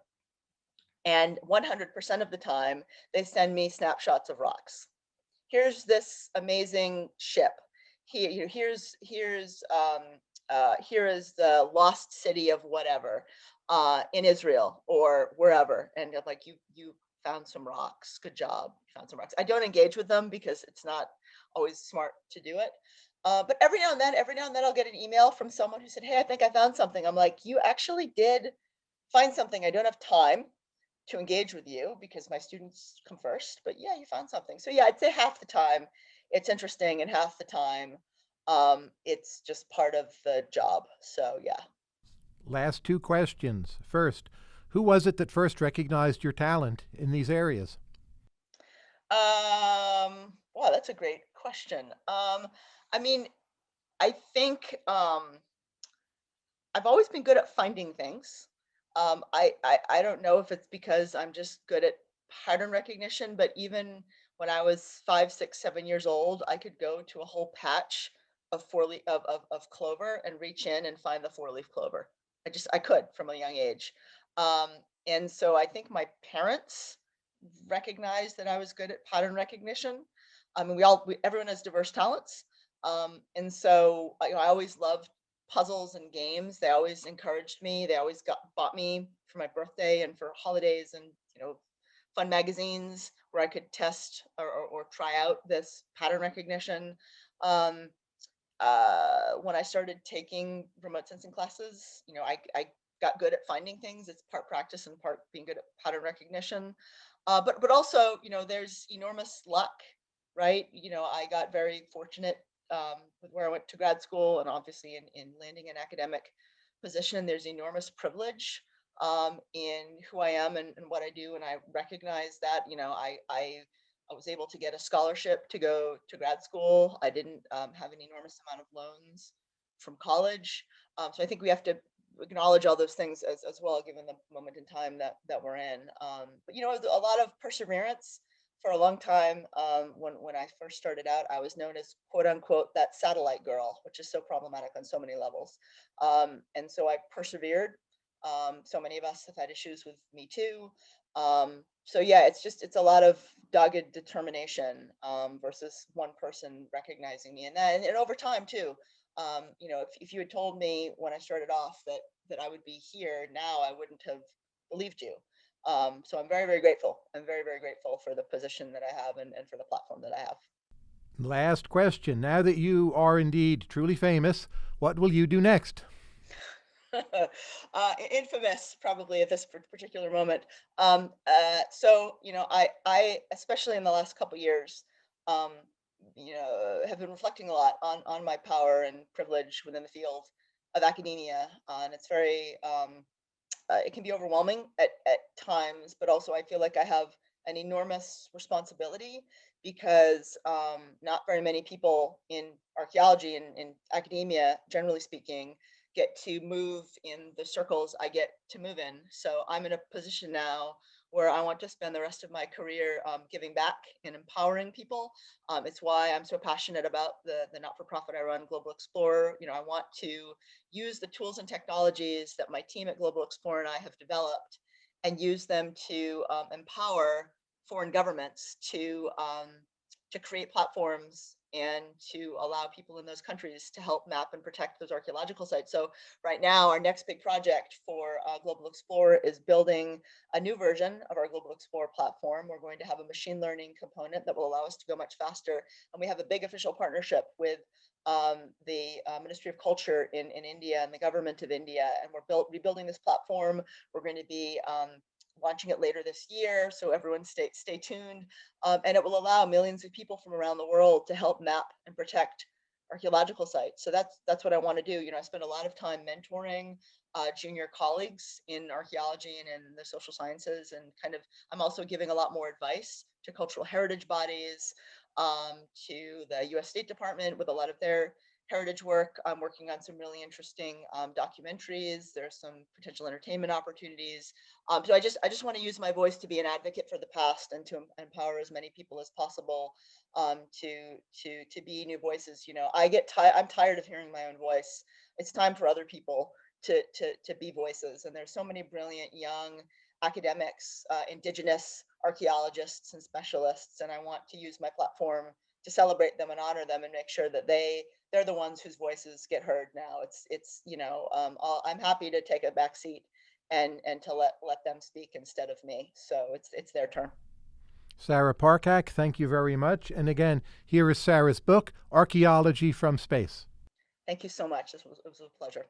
And 100% of the time, they send me snapshots of rocks. Here's this amazing ship. Here, here's here's um, uh, here is the lost city of whatever uh, in Israel or wherever. And like, you, you found some rocks. Good job. You found some rocks. I don't engage with them because it's not always smart to do it. Uh, but every now and then, every now and then I'll get an email from someone who said, Hey, I think I found something. I'm like, you actually did find something. I don't have time to engage with you because my students come first, but yeah, you found something. So yeah, I'd say half the time it's interesting and half the time um, it's just part of the job. So yeah. Last two questions. First, who was it that first recognized your talent in these areas? Um, wow, that's a great question. Um, I mean, I think um, I've always been good at finding things. Um, I, I I don't know if it's because I'm just good at pattern recognition, but even when I was five, six, seven years old, I could go to a whole patch of four leaf of, of, of clover and reach in and find the four leaf clover. I just I could from a young age. Um, and so I think my parents recognized that I was good at pattern recognition. I mean, we all we, everyone has diverse talents. Um, and so you know, I always loved puzzles and games. They always encouraged me. They always got bought me for my birthday and for holidays and you know fun magazines where I could test or, or, or try out this pattern recognition. Um, uh, when I started taking remote sensing classes, you know, I, I got good at finding things. It's part practice and part being good at pattern recognition. Uh, but but also, you know, there's enormous luck, right? You know, I got very fortunate um, with where I went to grad school and obviously in, in landing an academic position. There's enormous privilege um, in who I am and, and what I do. And I recognize that, you know, I, I I was able to get a scholarship to go to grad school. I didn't um, have an enormous amount of loans from college. Um, so I think we have to acknowledge all those things as, as well, given the moment in time that, that we're in. Um, but, you know, a lot of perseverance for a long time. Um, when, when I first started out, I was known as quote unquote, that satellite girl, which is so problematic on so many levels. Um, and so I persevered. Um, so many of us have had issues with Me Too. Um, so yeah, it's just, it's a lot of dogged determination um, versus one person recognizing me. And then, and over time too, um, you know, if, if you had told me when I started off that, that I would be here now, I wouldn't have believed you. Um, so I'm very, very grateful. I'm very, very grateful for the position that I have and, and for the platform that I have. Last question. Now that you are indeed truly famous, what will you do next? *laughs* uh, infamous probably at this particular moment. Um, uh, so, you know, I, I, especially in the last couple years, um, you know, have been reflecting a lot on, on my power and privilege within the field of academia. Uh, and it's very, um, uh, it can be overwhelming at, at times, but also I feel like I have an enormous responsibility because um, not very many people in archaeology and in academia, generally speaking, get to move in the circles I get to move in. So I'm in a position now where I want to spend the rest of my career um, giving back and empowering people. Um, it's why I'm so passionate about the, the not-for-profit I run, GlobalXplorer. You know, I want to use the tools and technologies that my team at GlobalXplorer and I have developed and use them to um, empower foreign governments to, um, to create platforms and to allow people in those countries to help map and protect those archaeological sites. So right now, our next big project for uh, GlobalXplorer is building a new version of our GlobalXplorer platform. We're going to have a machine learning component that will allow us to go much faster. And we have a big official partnership with um, the uh, Ministry of Culture in, in India and the government of India. And we're built, rebuilding this platform. We're going to be um, launching it later this year. So everyone stay, stay tuned. Um, and it will allow millions of people from around the world to help map and protect archaeological sites. So that's that's what I want to do. You know, I spend a lot of time mentoring uh, junior colleagues in archaeology and in the social sciences, and kind of I'm also giving a lot more advice to cultural heritage bodies, um, to the U.S. State Department with a lot of their heritage work. I'm working on some really interesting um, documentaries. There's some potential entertainment opportunities. Um, so I just I just want to use my voice to be an advocate for the past and to empower as many people as possible um, to to to be new voices. You know, I get tired. I'm tired of hearing my own voice. It's time for other people to to to be voices. And there's so many brilliant young academics, uh, indigenous archaeologists and specialists, and I want to use my platform to celebrate them and honor them and make sure that they they're the ones whose voices get heard now. It's it's you know um, I'm happy to take a back seat and and to let let them speak instead of me. So it's it's their turn. Sarah Parcak, thank you very much. And again, here is Sarah's book, Archaeology from Space. Thank you so much. This was, it was a pleasure.